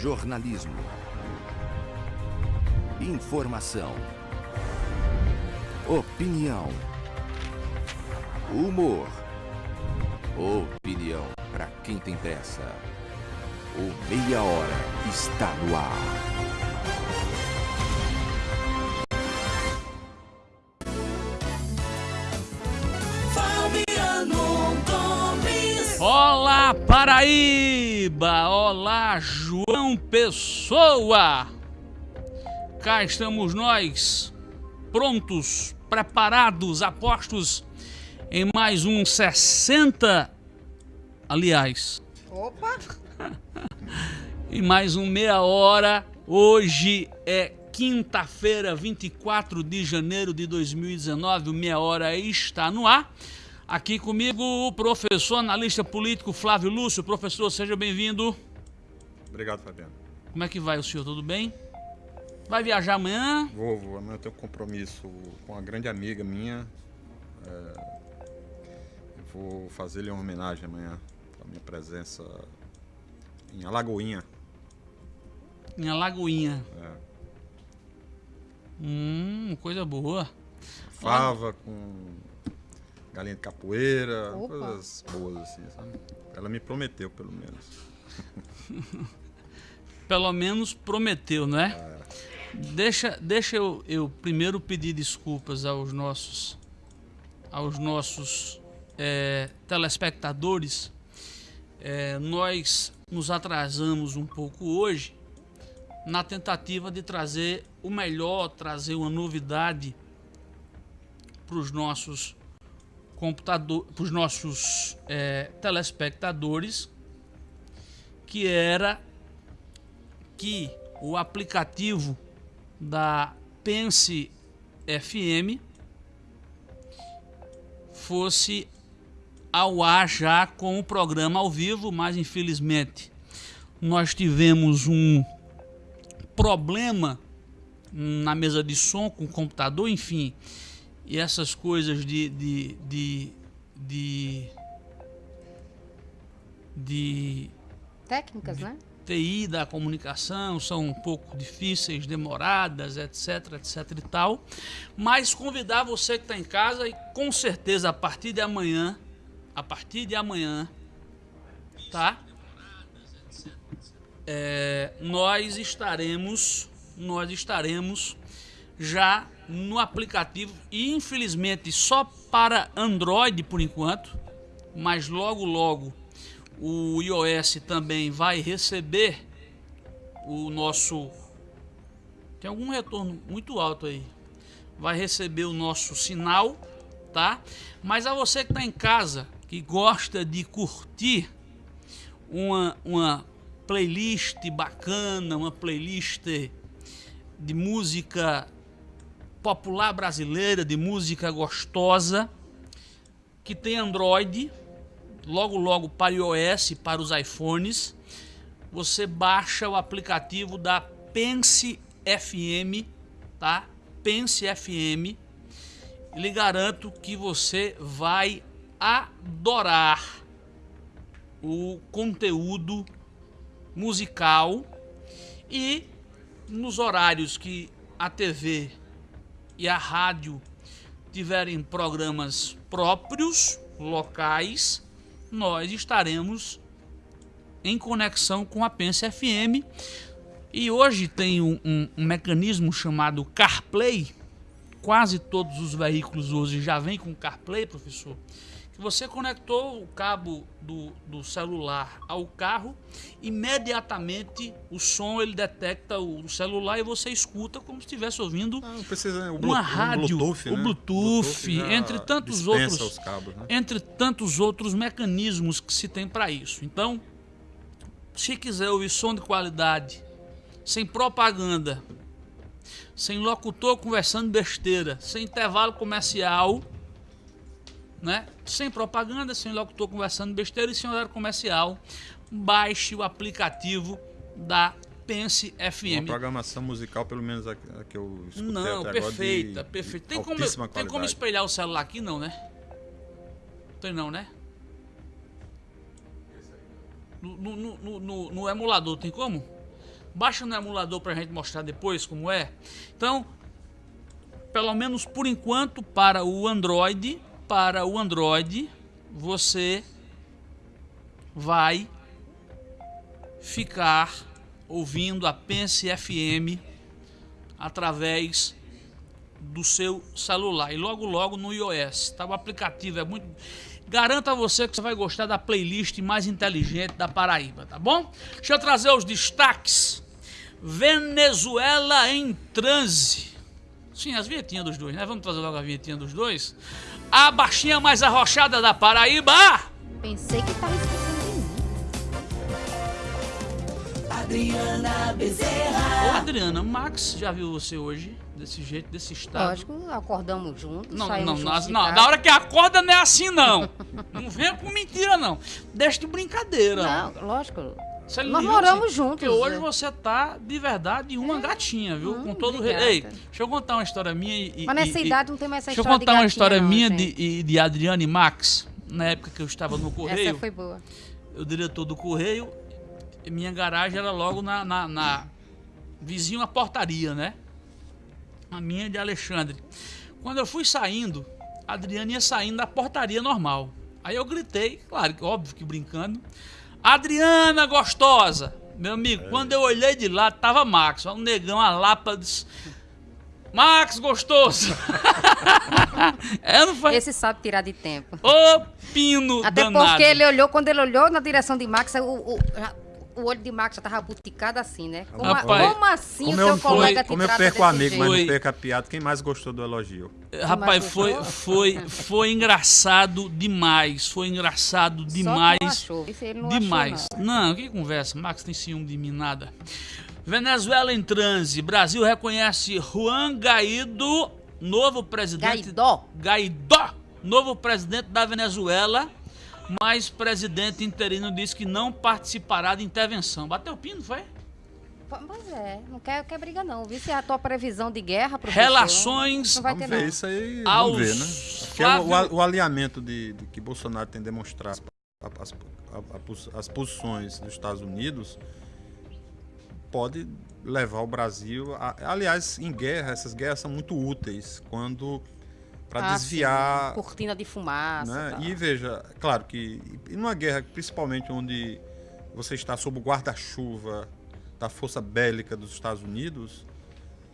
Jornalismo. Informação. Opinião. Humor. Opinião para quem tem pressa. O Meia Hora está no ar. Paraíba! Olá João Pessoa! Cá estamos nós, prontos, preparados, apostos em mais um 60. Aliás. Opa! em mais um meia hora. Hoje é quinta-feira, 24 de janeiro de 2019. O meia hora está no ar. Aqui comigo o professor analista político Flávio Lúcio. Professor, seja bem-vindo. Obrigado, Fabiano. Como é que vai o senhor? Tudo bem? Vai viajar amanhã? Vou, vou. Amanhã eu tenho um compromisso com uma grande amiga minha. É, eu vou fazer-lhe uma homenagem amanhã a minha presença em Alagoinha. Em Alagoinha. É. Hum, coisa boa. Fava com galinha de capoeira, Opa. coisas boas assim, sabe? Ela me prometeu, pelo menos. Pelo menos prometeu, não é? É. Deixa, deixa eu, eu primeiro pedir desculpas aos nossos, aos nossos é, telespectadores. É, nós nos atrasamos um pouco hoje na tentativa de trazer o melhor, trazer uma novidade para os nossos computador, para os nossos é, telespectadores, que era que o aplicativo da Pense FM fosse ao ar já com o programa ao vivo, mas infelizmente nós tivemos um problema na mesa de som com o computador, enfim, e essas coisas de de, de, de, de Técnicas, né? TI da comunicação são um pouco difíceis, demoradas, etc, etc e tal. Mas convidar você que está em casa e com certeza a partir de amanhã, a partir de amanhã, tá? É, nós estaremos, nós estaremos já no aplicativo e infelizmente só para Android por enquanto, mas logo logo o iOS também vai receber o nosso. Tem algum retorno muito alto aí. Vai receber o nosso sinal, tá? Mas a você que está em casa, que gosta de curtir uma, uma playlist bacana, uma playlist de música popular brasileira, de música gostosa, que tem Android, logo logo para iOS, para os iPhones, você baixa o aplicativo da Pense FM, tá? Pense FM. Lhe garanto que você vai adorar o conteúdo musical e nos horários que a TV e a rádio tiverem programas próprios, locais, nós estaremos em conexão com a Pense FM. E hoje tem um, um, um, mecanismo chamado CarPlay. Quase todos os veículos hoje já vêm com CarPlay, professor. Você conectou o cabo do, do celular ao carro, imediatamente o som ele detecta o celular e você escuta como se estivesse ouvindo Não precisa, o uma rádio, Bluetooth, o né? Bluetooth, já entre tantos outros, os cabos, né? entre tantos outros mecanismos que se tem para isso. Então, se quiser ouvir som de qualidade, sem propaganda, sem locutor conversando besteira, sem intervalo comercial, né? Sem propaganda, sem locutor conversando besteira e sem horário comercial, baixe o aplicativo da Pense Uma FM. programação musical, pelo menos a, a que eu escutei Não, perfeita, de perfeita. Tem como, tem como espelhar o celular aqui, não, né? Tem não, né? no, no, no, no emulador, tem como? Baixa no emulador pra gente mostrar depois como é. Então, pelo menos por enquanto, para o Android, para o Android, você vai ficar ouvindo a Pense FM através do seu celular e logo logo no iOS. Tá? O aplicativo é muito Garanto a você que você vai gostar da playlist mais inteligente da Paraíba, tá bom? Deixa eu trazer os destaques. Venezuela em transe. Sim, as vinhetinhas dos dois, né? Vamos trazer logo a vinhetinha dos dois. A baixinha mais arrochada da Paraíba. Pensei que tava esquecendo de mim. Adriana Bezerra. Ô Adriana, Max já viu você hoje? Desse jeito, desse estado? Lógico, acordamos juntos, Não, saímos não, juntos nós- de não, casa. na hora que acorda não é assim não. não venha com mentira não. Deixa de brincadeira. Não, lógico. Você Nós liga moramos assim, juntos, Porque hoje é. você tá, de verdade, uma gatinha, viu? Hum, Com todo o. Ei, deixa eu contar uma história minha e. Mas nessa e- idade não tem mais essa Deixa eu história de contar uma gatinha, história não, minha gente. de, de Adriane e Max, na época que eu estava no Correio. Essa foi boa. o diretor do Correio, minha garagem era logo na, na, na vizinho à portaria, né? A minha de Alexandre. Quando eu fui saindo, a Adriana ia saindo da portaria normal. Aí eu gritei, claro, óbvio que brincando. Adriana gostosa! Meu amigo, quando eu olhei de lá, tava Max, um negão, a lapa disse, Max gostoso! é, não foi? Esse sabe tirar de tempo. Ô pino Até danado. porque ele olhou, quando ele olhou na direção de Max, o, o, o olho de Max já tava buticado assim, né? Como, Rapaz, como assim Como o eu, seu colega te como eu perco o amigo, mas jeito? Foi. não perco a piada, quem mais gostou do elogio? Rapaz, mais foi, foi, foi engraçado demais. Foi engraçado Só que demais. não achou. Não demais. achou, não. não, que conversa. Max tem ciúme de mim, nada. Venezuela em transe. Brasil reconhece Juan Guaido, novo presidente. Guaidó. Guaidó, novo presidente da Venezuela. Mas presidente interino disse que não participará de intervenção. Bateu o pino, foi? Pois é, não quer, quer briga não. Viu se é a tua previsão de guerra, professor? Relações Não vai Vamos ter ver não. isso aí, Aos vamos ver, né? Porque o, Flávio- o, o alinhamento de, de que Bolsonaro tem demonstrado as, a- a pos- as posições dos Estados Unidos pode levar o Brasil a, aliás em guerra essas guerras são muito úteis quando para Ah, desviar sim, cortina de fumaça. né? tal. E veja, claro que numa guerra, principalmente onde você está sob o guarda-chuva da força bélica dos Estados Unidos,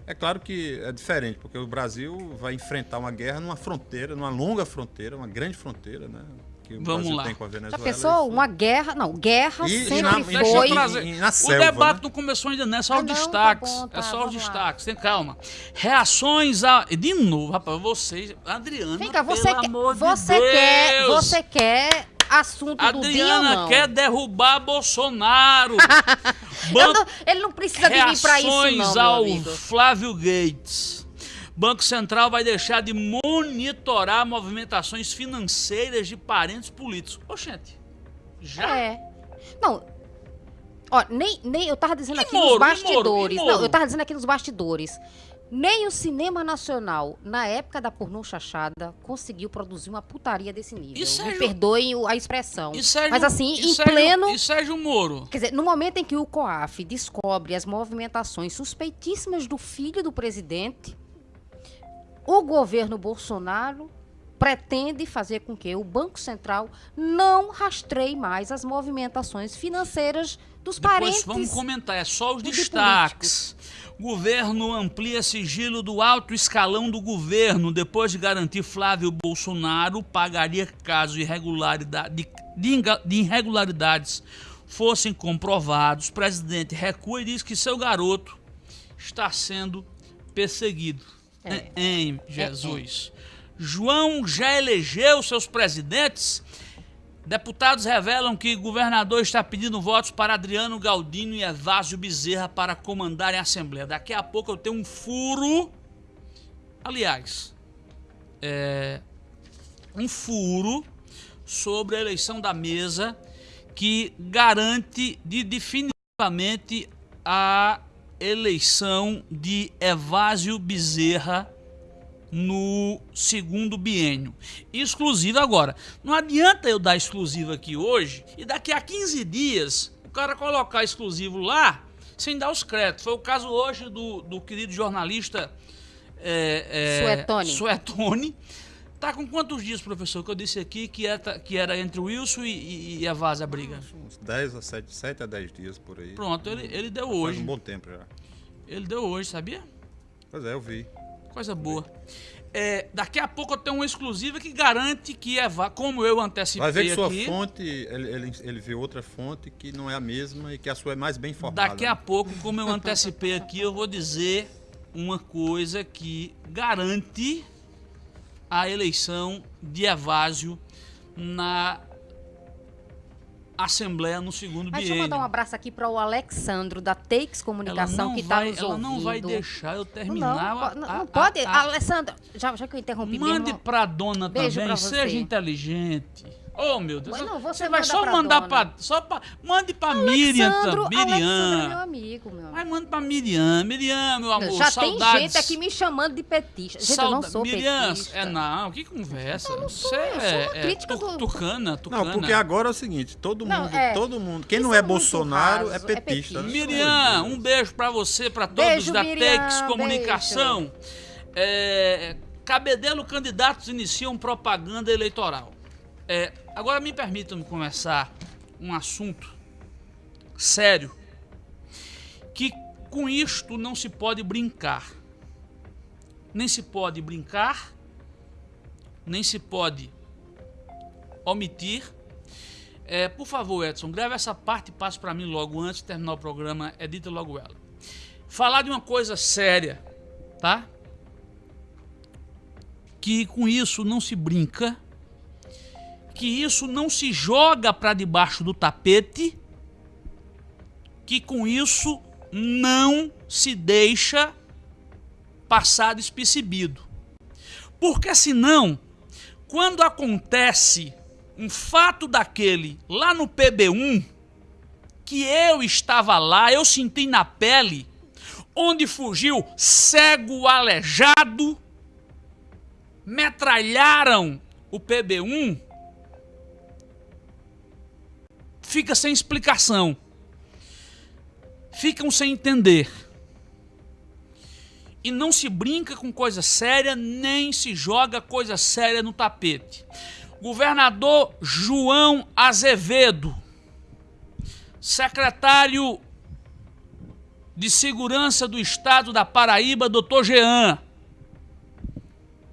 é claro que é diferente, porque o Brasil vai enfrentar uma guerra numa fronteira, numa longa fronteira, uma grande fronteira, né? Que o Vamos Brasil lá. tem com a Já Venezuela. pensou? isso- Uma guerra. Não, guerra E- sempre na- e eu foi. E- e na o selva, debate né? não começou ainda, não. É só Ah, os não, tá destaques. bom, tá, é só os destaques. Tem calma. Reações a. De novo, rapaz, vocês. Adriana. Vem cá, você, pelo quer, amor de você quer. Deus. Você quer assunto do dia Adriana quer derrubar Bolsonaro. Banco não- ele não precisa de mim pra isso, Reações não, ao amigo. Flávio Gates. Banco Central vai deixar de monitorar movimentações financeiras de parentes políticos. Oxente, já? É. Não. Ó, nem, nem eu tava dizendo E aqui Moro, nos Moro, bastidores. e Moro? Não, eu tava dizendo aqui nos bastidores. Nem o cinema nacional, na época da pornô chachada, conseguiu produzir uma putaria desse nível. E Sérgio- Me perdoem o- a expressão. E Sérgio- Mas assim, em Sérgio- pleno. E Sérgio Moro? Quer dizer, no momento em que o COAF descobre as movimentações suspeitíssimas do filho do presidente, o governo Bolsonaro pretende fazer com que o Banco Central não rastreie mais as movimentações financeiras dos Depois parentes. vamos comentar, é só os de destaques. Governo amplia sigilo do alto escalão do governo depois de garantir Flávio Bolsonaro pagaria caso irregularidade, de, de irregularidades fossem comprovados. O presidente recua e diz que seu garoto está sendo perseguido. É. Em Jesus. João já elegeu seus presidentes? Deputados revelam que o governador está pedindo votos para Adriano Galdino e Evásio Bezerra para comandarem a Assembleia. Daqui a pouco eu tenho um furo. Aliás, é, um furo sobre a eleição da mesa que garante de definitivamente a eleição de Evásio Bezerra no segundo biênio. Exclusiva agora. Não adianta eu dar exclusiva aqui hoje e daqui a 15 dias o cara colocar exclusivo lá sem dar os créditos. Foi o caso hoje do, do querido jornalista é, é, Suetone. Suetone. Tá com quantos dias, professor, que eu disse aqui que era, que era entre o Wilson e, e, e a Vaza a briga? Uns 10 a 7, 7 a 10 dias por aí. Pronto, ele, ele deu Faz hoje. um bom tempo já. Ele deu hoje, sabia? Pois é, eu vi. Coisa boa. É, daqui a pouco eu tenho uma exclusiva que garante que é como eu antecipei Vai ver que sua aqui. fonte, ele, ele, ele vê outra fonte que não é a mesma e que a sua é mais bem informada. Daqui a pouco, como eu antecipei aqui, eu vou dizer uma coisa que garante a eleição de Evásio na Assembleia no segundo Mas deixa eu biênio. mandar um abraço aqui para o Alexandro, da Takes ela Comunicação, que está nos ela ouvindo. não vai deixar eu terminar. não, a- não, a- não pode. a- a- Alessandro, já, já que eu interrompi Mande mesmo... pra dona Beijo também, seja inteligente. Oh, meu Deus. Mas não, você vai manda só pra mandar dona. pra. Só pra mande pra Miriam, Alexandro, tam- Alexandro é meu Miriam. amigo, meu Vai, amigo. manda pra Miriam. Miriam, meu amor. Já saudades. tem gente aqui me chamando de petista. Gente, eu não sou Miriam, petista. é não, que conversa. Eu não sou, Você eu sou é, uma é crítica tu- do- tucana, tucana. Não, porque agora é o seguinte, todo Não, mundo, é. todo mundo, quem não é é Bolsonaro é é petista. né? Miriam, um beijo pra você, pra todos Beijo, da Miriam, Tex Comunicação. É, Cabedelo candidatos iniciam propaganda eleitoral. É, agora me permitam começar um assunto sério que com isto não se pode brincar. Nem se pode brincar, nem se pode omitir. É, por favor, Edson, grave essa parte e passe para mim logo antes de terminar o programa. Edita logo ela. Falar de uma coisa séria, tá? Que com isso não se brinca, que isso não se joga para debaixo do tapete, que com isso não se deixa passar despercebido. Porque senão, quando acontece um fato daquele lá no PB1, que eu estava lá, eu senti na pele, onde fugiu cego aleijado, metralharam o PB1, fica sem explicação. Ficam sem entender. E não se brinca com coisa séria, nem se joga coisa séria no tapete. Governador João Azevedo, secretário de Segurança do Estado da Paraíba, Dr. Jean,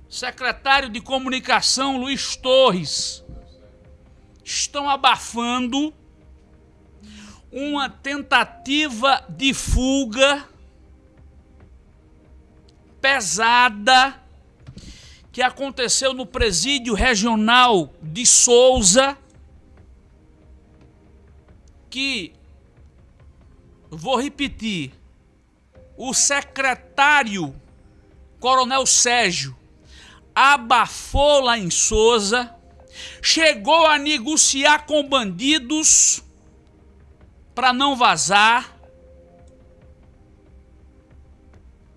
secretário de Comunicação Luiz Torres, estão abafando uma tentativa de fuga pesada que aconteceu no presídio regional de Souza, que vou repetir, o secretário Coronel Sérgio abafou lá em Souza, chegou a negociar com bandidos para não vazar.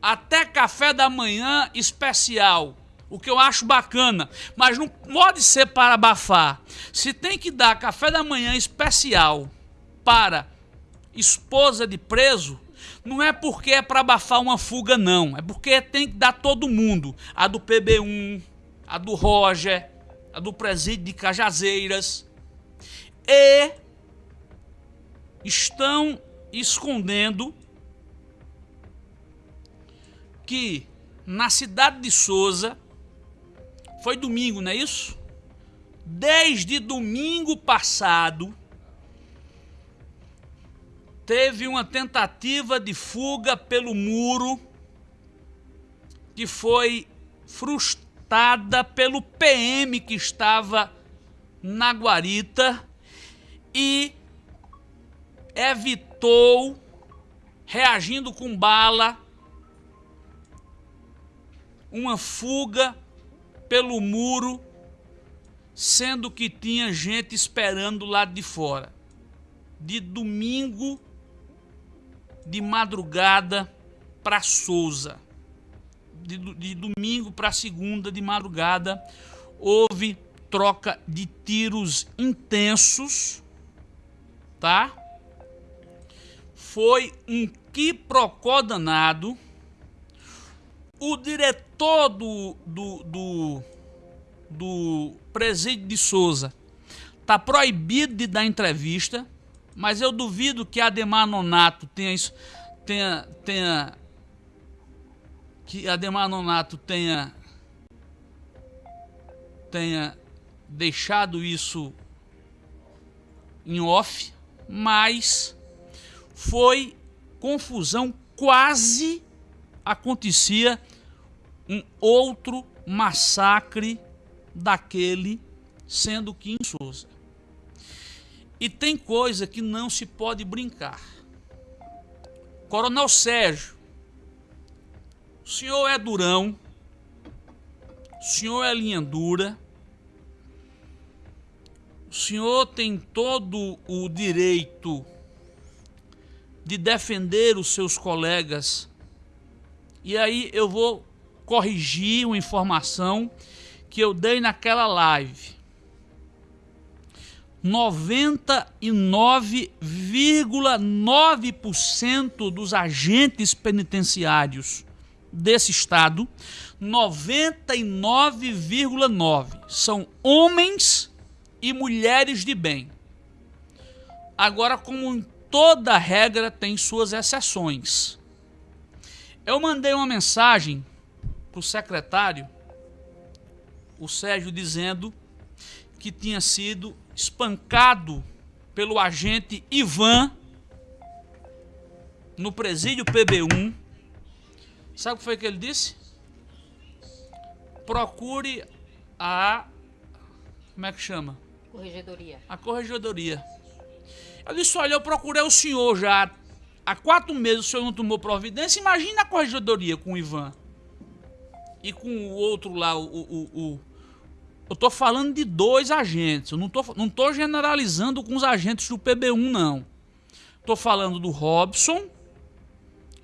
Até café da manhã especial. O que eu acho bacana, mas não pode ser para abafar. Se tem que dar café da manhã especial para esposa de preso, não é porque é para abafar uma fuga, não. É porque tem que dar todo mundo. A do PB1, a do Roger, a do presídio de Cajazeiras. E estão escondendo que na cidade de Souza foi domingo, não é isso? Desde domingo passado teve uma tentativa de fuga pelo muro que foi frustrada pelo PM que estava na guarita e evitou reagindo com bala uma fuga pelo muro, sendo que tinha gente esperando lá de fora. De domingo de madrugada para Souza. de, de domingo para segunda de madrugada houve troca de tiros intensos, tá? Foi um quiprocó danado. O diretor do, do, do, do presídio de Souza tá proibido de dar entrevista, mas eu duvido que Ademar Nonato tenha isso, tenha, tenha que Ademar Nonato tenha tenha deixado isso em off, mas foi confusão, quase acontecia um outro massacre daquele, sendo que em Souza. E tem coisa que não se pode brincar. Coronel Sérgio, o senhor é durão, o senhor é linha dura, o senhor tem todo o direito de defender os seus colegas. E aí eu vou corrigir uma informação que eu dei naquela live. 99,9% dos agentes penitenciários desse estado, 99,9 são homens e mulheres de bem. Agora, como toda regra tem suas exceções. Eu mandei uma mensagem para o secretário, o Sérgio, dizendo que tinha sido espancado pelo agente Ivan no presídio PB1. Sabe o que foi que ele disse? Procure a. Como é que chama? Corregedoria. A corregedoria. Eu disse: olha, eu procurei o senhor já há quatro meses, o senhor não tomou providência. Imagina a corregedoria com o Ivan. E com o outro lá, o, o, o eu tô falando de dois agentes. Eu não tô, não tô generalizando com os agentes do PB1, não. Tô falando do Robson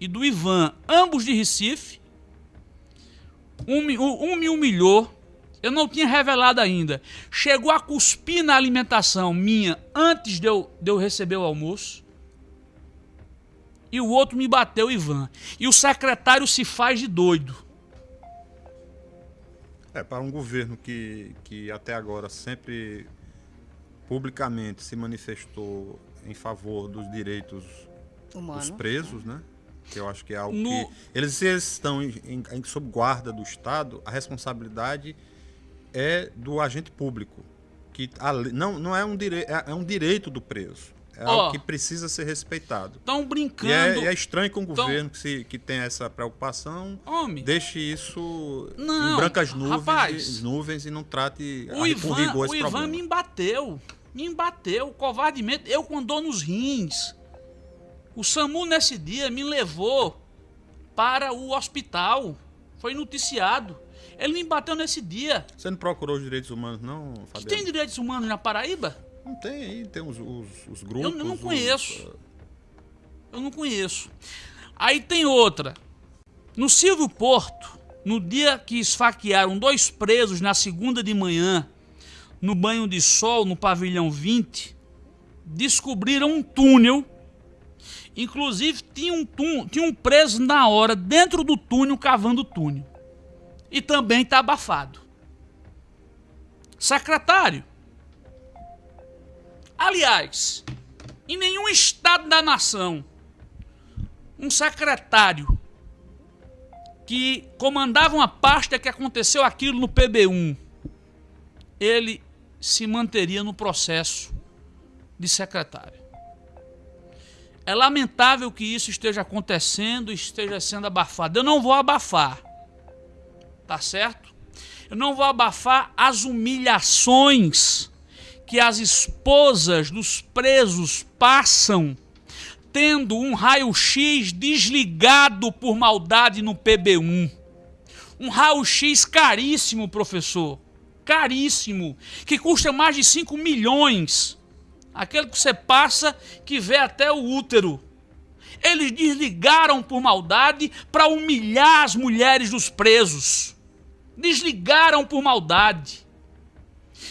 e do Ivan, ambos de Recife. Um, um, um me humilhou. Eu não tinha revelado ainda. Chegou a cuspir na alimentação minha antes de eu, de eu receber o almoço. E o outro me bateu, Ivan. E o secretário se faz de doido. É, para um governo que, que até agora sempre publicamente se manifestou em favor dos direitos Humano. dos presos, né? Que eu acho que é algo No- que. Eles, eles estão em, em- em- sob guarda do Estado, a responsabilidade é do agente público. Que a não, não é um, direi é, é um direito do preso. É Ó. algo que precisa ser respeitado. Estão brincando. é, e é estranho que um Então- governo que, se, que tem essa preocupação Homem, deixe isso Não, em brancas nuvens, rapaz. e, nuvens e não trate o a- Ivan, com rigor o esse Ivan problema. me embateu. Me embateu covardemente. Eu com dor nos rins. O SAMU nesse dia me levou para o hospital. Foi noticiado. Ele me embateu nesse dia. Você não procurou os direitos humanos, não, Que Fabiano? tem direitos humanos na Paraíba? Não tem aí, tem os, os, os Eu grupos. não os- conheço. Eu não conheço. Aí tem outra. No Silvio Porto, no dia que esfaquearam dois presos na segunda de manhã, no banho de sol, no pavilhão 20, descobriram um túnel. Inclusive, tinha um, tinha um preso na hora, dentro do túnel, cavando o túnel. E também está abafado. Secretário, Aliás, em nenhum estado da nação, um secretário que comandava uma pasta que aconteceu aquilo no PB1, ele se manteria no processo de secretário. É lamentável que isso esteja acontecendo, esteja sendo abafado. Eu não vou abafar, tá certo? Eu não vou abafar as humilhações que as esposas dos presos passam tendo um raio-x desligado por maldade no PB1. Um raio-x caríssimo, professor. Caríssimo. Que custa mais de 5 milhões. Aquele que você passa que vê até o útero. Eles desligaram por maldade para humilhar as mulheres dos presos. Desligaram por maldade.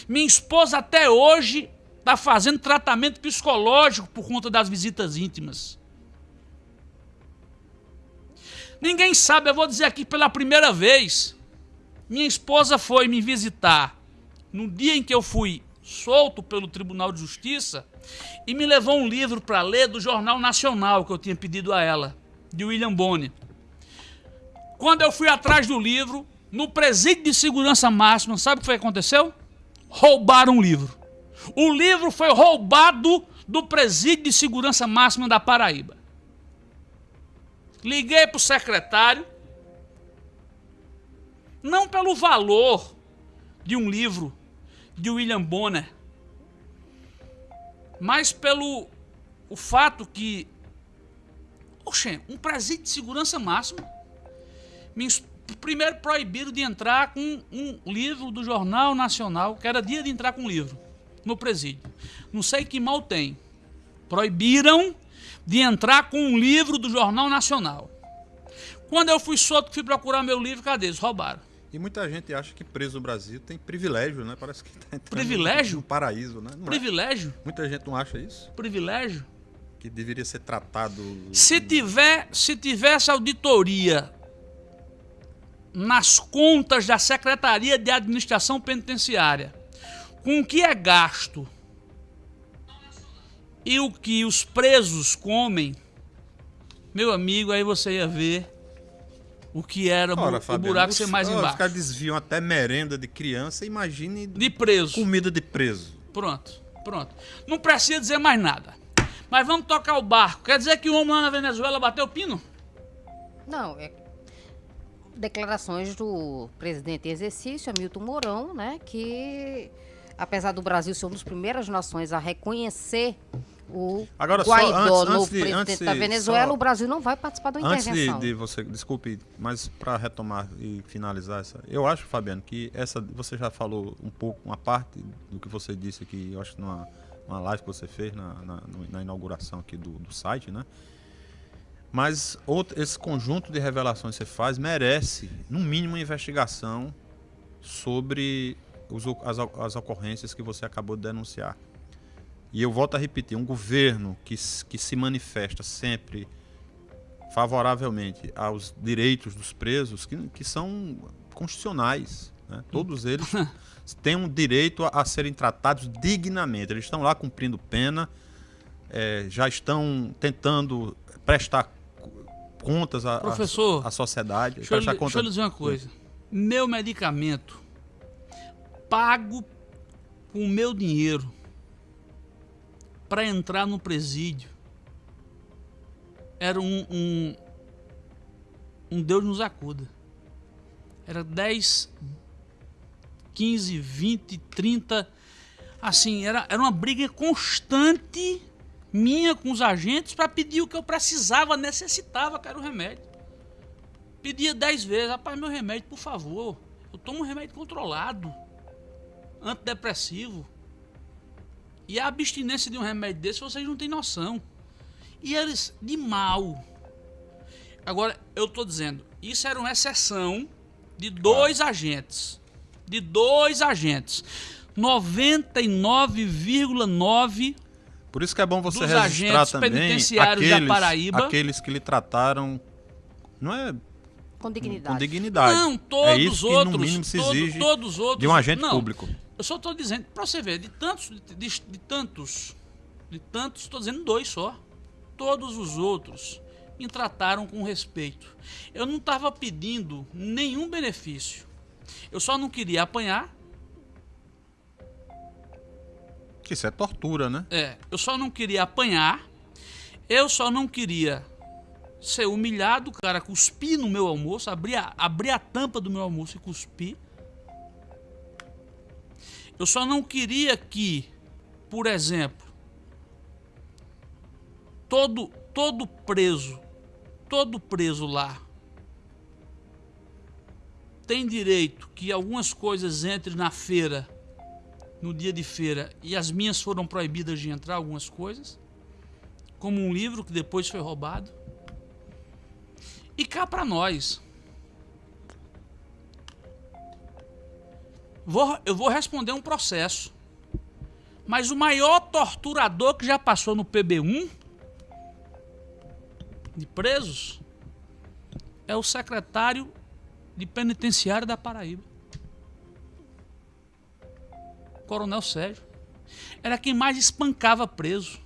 Minha esposa até hoje está fazendo tratamento psicológico por conta das visitas íntimas. Ninguém sabe, eu vou dizer aqui pela primeira vez. Minha esposa foi me visitar no dia em que eu fui solto pelo Tribunal de Justiça e me levou um livro para ler do Jornal Nacional que eu tinha pedido a ela, de William Bonney. Quando eu fui atrás do livro, no presídio de segurança máxima, sabe o que foi que aconteceu? Roubaram o livro. O livro foi roubado do presídio de segurança máxima da Paraíba. Liguei para o secretário, não pelo valor de um livro de William Bonner, mas pelo o fato que, oxe, um presídio de segurança máxima, me, primeiro proibiram de entrar com um livro do Jornal Nacional, que era dia de entrar com um livro no presídio. Não sei que mal tem. Proibiram de entrar com um livro do Jornal Nacional. Quando eu fui solto, fui procurar meu livro, cadê? Eles roubaram. E muita gente acha que preso no Brasil tem privilégio, né? Parece que tá entrando Privilégio? no paraíso, né? Não é? Privilégio? Muita gente não acha isso. Privilégio? Que deveria ser tratado. Se tiver, se tivesse auditoria nas contas da Secretaria de Administração Penitenciária, com o que é gasto e o que os presos comem, meu amigo, aí você ia ver o que era Ora, o Fabiano, buraco ser mais ó, Os embaixo. caras desviam até merenda de criança, imagine De preso. comida de preso. Pronto, pronto. Não precisa dizer mais nada. Mas vamos tocar o barco. Quer dizer que o homem lá na Venezuela bateu o pino? Não, é declarações do presidente em exercício, Hamilton Mourão, né, que apesar do Brasil ser uma das primeiras nações a reconhecer o Agora, só Guaidó, antes- novo antes de- presidente antes de- da Venezuela, só- o Brasil não vai participar da Antes de, intervenção. de você, desculpe, mas para retomar e finalizar essa, eu acho, Fabiano, que essa você já falou um pouco, uma parte do que você disse aqui, eu acho numa uma live que você fez na, na, na inauguração aqui do, do site, né? Mas outro, esse conjunto de revelações que você faz merece, no mínimo, uma investigação sobre os as, as ocorrências que você acabou de denunciar. E eu volto a repetir, um governo que, que se manifesta sempre favoravelmente aos direitos dos presos, que, que são constitucionais. né? Todos eles têm um direito a, a serem tratados dignamente. Eles estão lá cumprindo pena, eh, já estão tentando prestar contas à, Professor, à sociedade. Deixa eu, lhe- deixa eu lhe dizer uma coisa. Meu medicamento, pago com o meu dinheiro para entrar no presídio, era um, um, um Deus nos acuda. Era 10, 15, 20, 30. Assim, era, era uma briga constante minha com os agentes para pedir o que eu precisava, necessitava, que era o remédio. Pedia 10 vezes, rapaz, meu remédio, por favor. Eu tomo um remédio controlado, antidepressivo. E a abstinência de um remédio desse, vocês não têm noção. E eles, de mal. Agora, eu tô dizendo, isso era uma exceção de dois agentes. De dois agentes. 99,9 Por isso que é bom você Dos registrar também penitenciários da aqueles, Paraíba. aqueles que lhe trataram não é com dignidade. com dignidade. Não, todos é isso os que outros. no mínimo se todo- exige todos os outros. de um agente não, público. Eu só estou dizendo, para você ver, de tantos, de, de- de tantos, de tantos, estou dizendo dois só. Todos os outros me trataram com respeito. Eu não estava pedindo nenhum benefício. Eu só não queria apanhar. Que isso é tortura, né? É, eu só não queria apanhar. Eu só não queria ser humilhado, cara cuspir no meu almoço, abrir a, abrir a tampa do meu almoço e cuspir. Eu só não queria que, por exemplo, todo todo preso, todo preso lá tem direito que algumas coisas entrem na feira no dia de feira e as minhas foram proibidas de entrar algumas coisas, como um livro que depois foi roubado. E cá para nós. Vou, eu vou responder um processo. Mas o maior torturador que já passou no PB1 de presos é o secretário de penitenciário da Paraíba. Coronel Sérgio. Era quem mais espancava preso.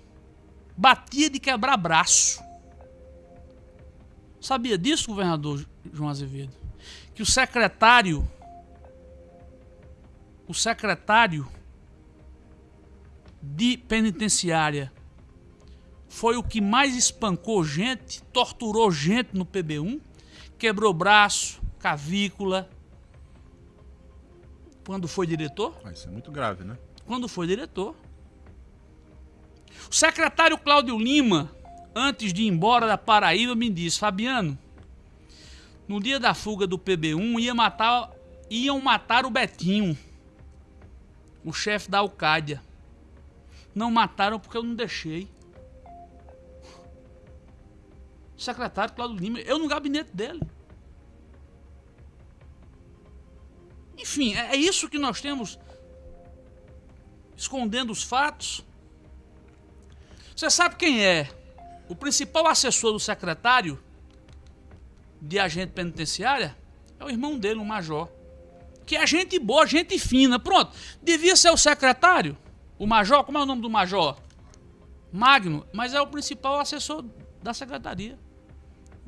Batia de quebrar braço. Sabia disso, governador João Azevedo? Que o secretário o secretário de penitenciária foi o que mais espancou gente, torturou gente no PB1, quebrou braço, cavícula. Quando foi diretor? Ah, Isso é muito grave, né? Quando foi diretor. O secretário Cláudio Lima, antes de ir embora da Paraíba, me disse: Fabiano, no dia da fuga do PB1 ia matar, iam matar o Betinho, o chefe da Alcádia. Não mataram porque eu não deixei. Secretário Cláudio Lima, eu no gabinete dele. Enfim, é é isso que nós temos escondendo os fatos. Você sabe quem é o principal assessor do secretário de agente penitenciária? É o irmão dele, o major. Que é gente boa, gente fina. Pronto. Devia ser o secretário, o major. Como é o nome do major? Magno. Mas é o principal assessor da secretaria.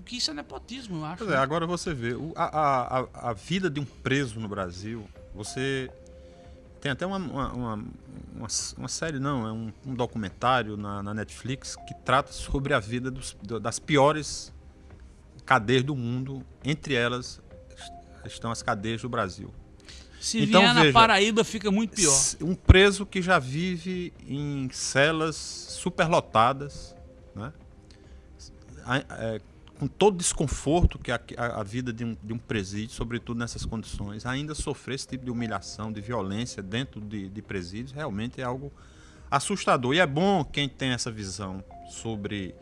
Que isso é nepotismo, eu acho. Pois é, agora você vê, a, a, a- vida de um preso no Brasil, você tem até uma, uma, uma, uma- série, não, é um, um documentário na, na Netflix que trata sobre a vida dos- do- das piores cadeias do mundo, entre elas estão as cadeias do Brasil. Se Então, vier na veja, Paraíba, fica muito pior. Um preso que já vive em celas superlotadas, né? É, com todo o desconforto que a, a- a vida de um, de um presídio, sobretudo nessas condições, ainda sofrer esse tipo de humilhação, de violência dentro de, de presídios, realmente é algo assustador. E é bom quem tem essa visão sobre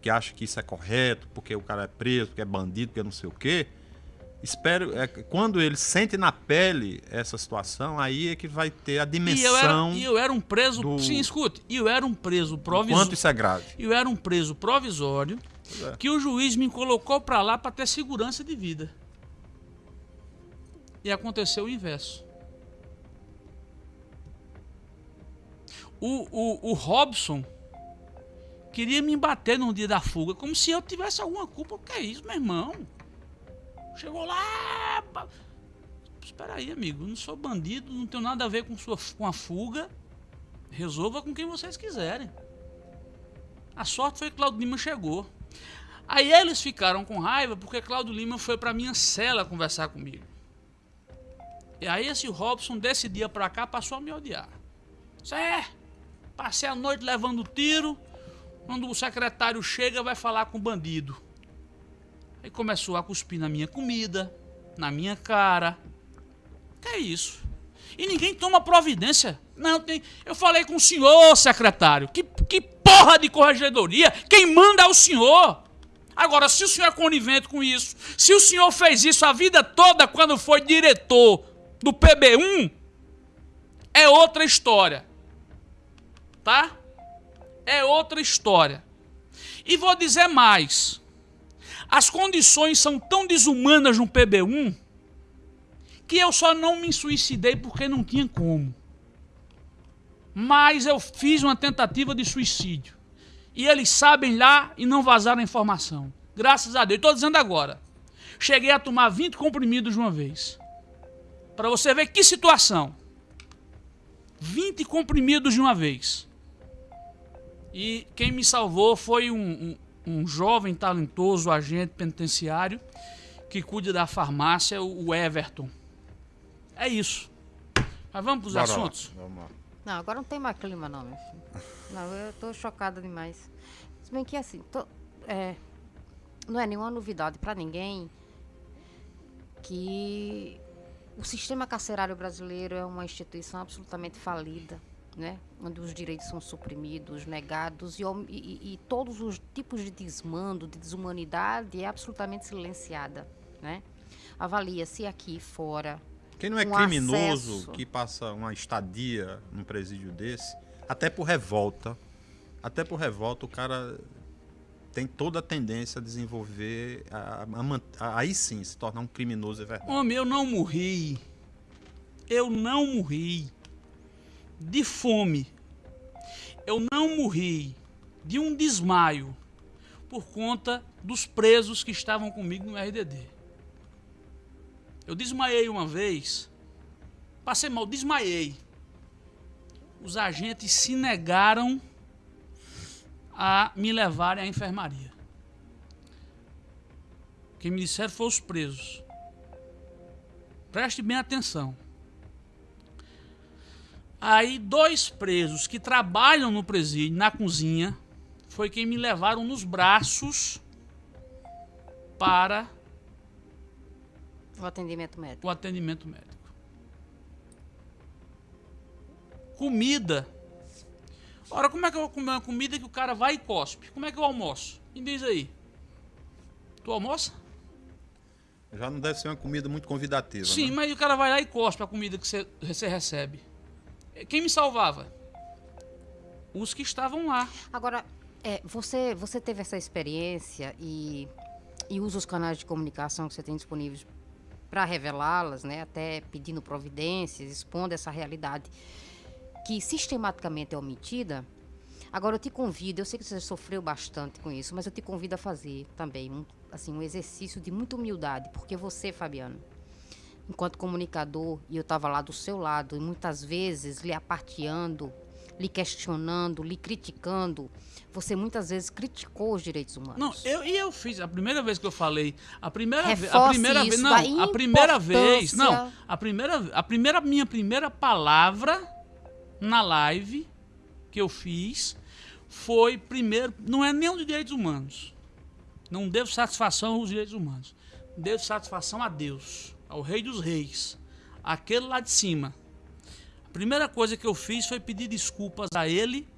que acha que isso é correto, porque o cara é preso, porque é bandido, porque não sei o quê. Espero, é, quando ele sente na pele essa situação, aí é que vai ter a E eu, era, dimensão e eu era um preso. do- Sim, escute. E eu era um preso provisório. quanto isso é grave. Eu era um preso provisório é. que o juiz me colocou pra lá pra ter segurança de vida. E aconteceu o inverso. O, o, o Robson queria me bater no dia da fuga, como se eu tivesse alguma culpa. O que é isso, meu irmão? Chegou lá. Espera aí, amigo. Não sou bandido, não tenho nada a ver com, sua, com a fuga. Resolva com quem vocês quiserem. A sorte foi que Claudio Lima chegou. Aí eles ficaram com raiva porque Claudio Lima foi pra minha cela conversar comigo. E aí esse Robson desse dia pra cá passou a me odiar. Isso é, passei a noite levando tiro. Quando o secretário chega, vai falar com o bandido. Aí começou a cuspir na minha comida, na minha cara. Que é isso? E ninguém toma providência. Não, tem. Eu falei com o senhor, secretário. Que, que porra de corregedoria? Quem manda é o senhor. Agora, se o senhor é conivente com isso, se o senhor fez isso a vida toda quando foi diretor do PB1, é outra história. Tá? É outra história. E vou dizer mais. As condições são tão desumanas no PB1 que eu só não me suicidei porque não tinha como. Mas eu fiz uma tentativa de suicídio. E eles sabem lá e não vazaram a informação. Graças a Deus. Estou dizendo agora. Cheguei a tomar 20 comprimidos de uma vez. Para você ver que situação. 20 comprimidos de uma vez. E quem me salvou foi um, um, um jovem talentoso agente penitenciário que cuida da farmácia, o Everton. É isso. Mas vamos para os Bora lá, assuntos? Vamos lá. Não, agora não tem mais clima, não, meu filho. Não, eu tô chocada demais. Se bem que assim, tô- é, não é nenhuma novidade pra ninguém que o sistema carcerário brasileiro é uma instituição absolutamente falida. né? onde os direitos são suprimidos, negados e, e- e- todos os tipos de desmando, de desumanidade é absolutamente silenciada. Né? Avalia se aqui fora Quem não é um criminoso acesso. que passa uma estadia num presídio desse, até por revolta, até por revolta o cara tem toda a tendência a desenvolver, a, a a- aí sim se tornar um criminoso é verdade. Homem, eu não morri. Eu não morri de fome. Eu não morri de um desmaio por conta dos presos que estavam comigo no RDD. Eu desmaiei uma vez, passei mal, desmaiei. Os agentes se negaram a me levarem à enfermaria. Quem me disseram foi os presos. Preste bem atenção. Aí, dois presos que trabalham no presídio, na cozinha, foi quem me levaram nos braços para o atendimento médico. o atendimento médico. Comida. Ora, como é que eu vou comer uma comida que o cara vai e cospe? Como é que eu almoço? Me diz aí. Tu almoça? Já não deve ser uma comida muito convidativa. Sim, né? mas o cara vai lá e cospe a comida que você- recebe. Quem me salvava? Os que estavam lá. Agora, é, você, você teve essa experiência e, e usa os canais de comunicação que você tem disponíveis para revelá-las, né? Até pedindo providências, expondo essa realidade que sistematicamente é omitida. Agora eu te convido, eu sei que você sofreu bastante com isso, mas eu te convido a fazer também um, assim, um exercício de muita humildade, porque você, Fabiano, enquanto comunicador, e eu estava lá do seu lado, e muitas vezes lhe aparteando, lhe questionando, lhe criticando, você muitas vezes criticou os direitos humanos. Não, eu, e eu fiz, a primeira vez que eu falei, a primeira vez, a primeira vez, não, da a primeira vez, não, a primeira, a primeira, minha primeira palavra na live que eu fiz foi primeiro, não é nem os direitos humanos, não devo satisfação aos direitos humanos, devo satisfação a Deus, ao Rei dos Reis, aquele lá de cima. A primeira coisa que eu fiz foi pedir desculpas a ele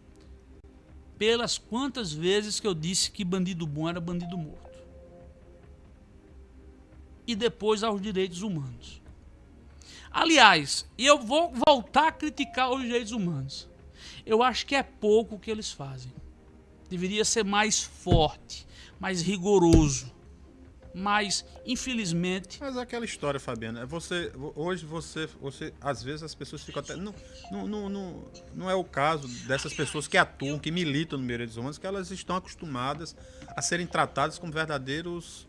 pelas quantas vezes que eu disse que bandido bom era bandido morto. E depois aos direitos humanos. Aliás, e eu vou voltar a criticar os direitos humanos. Eu acho que é pouco o que eles fazem. Deveria ser mais forte, mais rigoroso. Mas, infelizmente, Mas é aquela história, Fabiana. É você, hoje você, você, às vezes as pessoas ficam até. Não, não, não, não, é o caso dessas pessoas que atuam, que militam no direitos humanos, que elas estão acostumadas a serem tratadas como verdadeiros.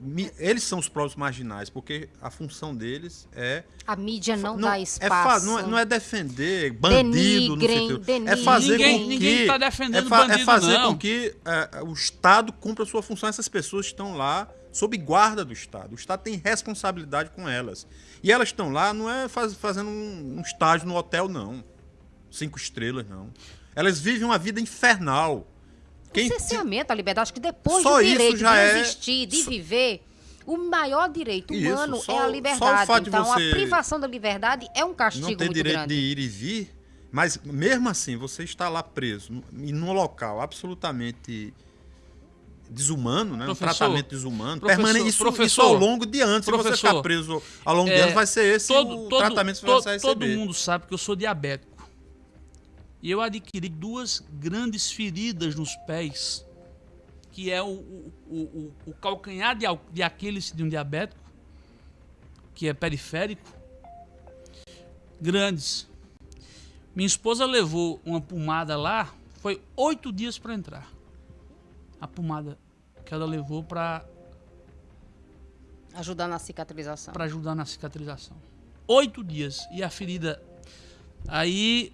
Mi- Eles são os próprios marginais, porque a função deles é. A mídia não, não, dá é espaço. fa- não, é, não é defender bandido Denigrem, no sentido. É fazer Ninguém- com ninguém que. tá defendendo é, é bandido, fazer não. com que é, o Estado cumpra a sua função. Essas pessoas estão lá sob guarda do Estado. O Estado tem responsabilidade com elas. E elas estão lá, não é faz- fazendo um, um estágio no hotel, não. Cinco estrelas, não. Elas vivem uma vida infernal. Quem, o cerceamento à liberdade, acho que depois Só do isso direito já de é- existir, de só- viver, o maior direito Isso, humano só- é só a o liberdade. de então, você a privação da liberdade é um castigo não tem muito direito grande. de ir e vir, mas mesmo assim, você está lá preso num- e num local absolutamente desumano, né? um tratamento desumano, permanente, isso, isso ao longo de anos. Se você professor, ficar preso ao longo de é, anos, vai ser esse todo, o todo, tratamento que todo, você vai todo receber. mundo sabe que eu sou diabético. E eu adquiri duas grandes feridas nos pés, que é o, o, o, o- calcanhar de, de Aquiles de um diabético, que é periférico, grandes. Minha esposa levou uma pomada lá, foi oito dias para entrar. A pomada que ela levou para Ajudar na cicatrização. para ajudar na cicatrização. Oito dias. E a ferida. Aí,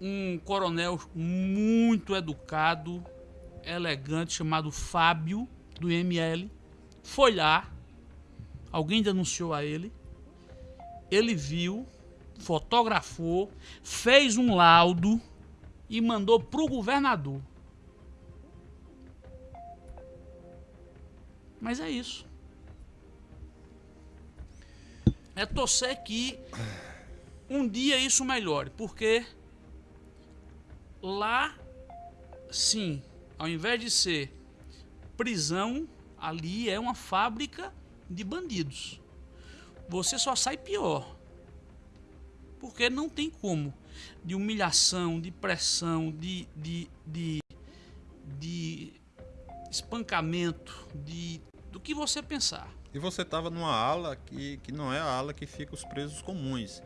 um coronel muito educado, elegante, chamado Fábio, do IML, foi lá. Alguém denunciou a ele. Ele viu, fotografou, fez um laudo e mandou para o governador. Mas é isso. É torcer que um dia isso melhore, porque lá, sim, ao invés de ser prisão, ali é uma fábrica de bandidos. Você só sai pior. Porque não tem como. De humilhação, de pressão, de, de, de, de espancamento, de do que você pensar. E você estava numa ala que, que não é a ala que fica os presos comuns.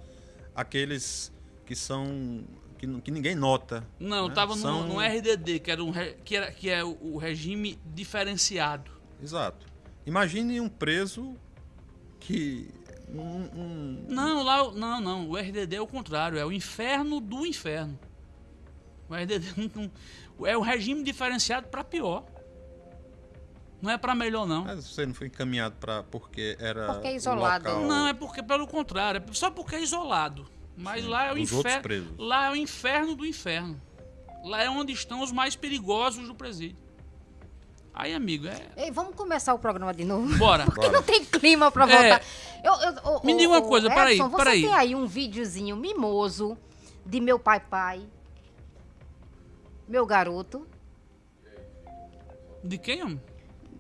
Aqueles que são. Que, que ninguém nota. Não, né? tava São- no, no RDD, que, era um, que, era, que é o, regime diferenciado. Exato. Imagine um preso que. Um, um- Não, lá, o- não, não. O RDD é o contrário, é o inferno do inferno. O RDD não- não- é o regime diferenciado para pior. Não é para melhor, não. Mas você não foi encaminhado para porque era. Porque é isolado. local- Não, é porque pelo contrário, é só porque é isolado. Mas lá é o inferno. Lá é o inferno do inferno. Lá é onde estão os mais perigosos do presídio. Aí, amigo, é. Ei, vamos começar o programa de novo. Bora. Porque não tem clima pra É. voltar. Eu, eu, ô, Me diga uma coisa, peraí, você peraí. tem aí um videozinho mimoso de meu pai pai, meu garoto. De quem, homem?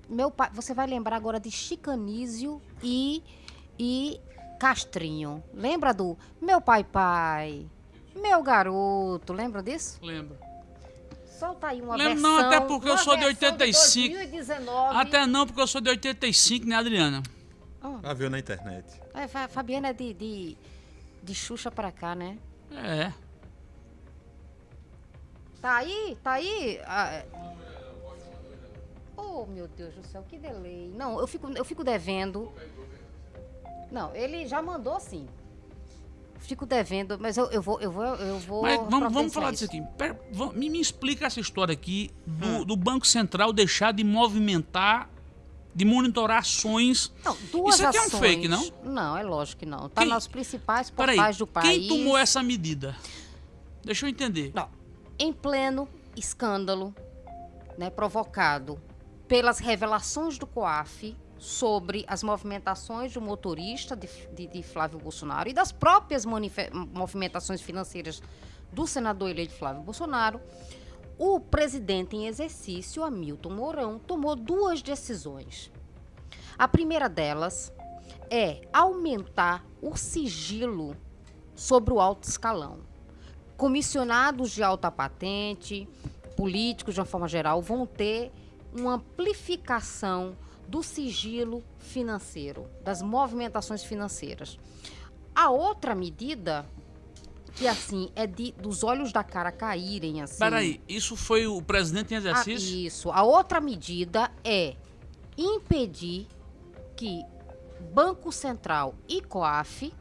Meu pai, você vai lembrar agora de Chicanísio e e Castrinho. Lembra do meu pai pai, meu garoto? Lembra disso? Lembra? Solta aí uma Lembro versão. não, até porque eu sou de versão 85. 2019. Até não, porque eu sou de 85, né, Adriana? Já viu na internet. É, Fa- Fabiana é de, de, de Xuxa pra cá, né? É. Tá aí? Tá aí? Ah, é. Oh, meu Deus do céu, que delay. Não, eu fico, eu fico devendo. Não, ele já mandou sim. Fico devendo, mas eu, eu vou, eu vou, eu vou. Mas vamos, vamos falar disso isso. aqui. Pera, vamos- me, me explica essa história aqui do, Hum. do Banco Central deixar de movimentar, de monitorar ações. Não, duas Isso aqui é um ações. fake, não? Não, é lógico que não. Tá Quem- nas principais Peraí, portais do país. quem tomou essa medida? Deixa eu entender. Não, em pleno escândalo né, provocado pelas revelações do COAF sobre as movimentações do motorista de, de- de Flávio Bolsonaro e das próprias movimentações financeiras do senador eleito Flávio Bolsonaro, o presidente em exercício, Hamilton Mourão, tomou duas decisões. A primeira delas é aumentar o sigilo sobre o alto escalão comissionados de alta patente, políticos de uma forma geral, vão ter uma amplificação do sigilo financeiro, das movimentações financeiras. A outra medida, que assim, é de dos olhos da cara caírem, assim. Peraí, isso foi o presidente em Ah, exercício? isso. A outra medida é impedir que Banco Central e COAF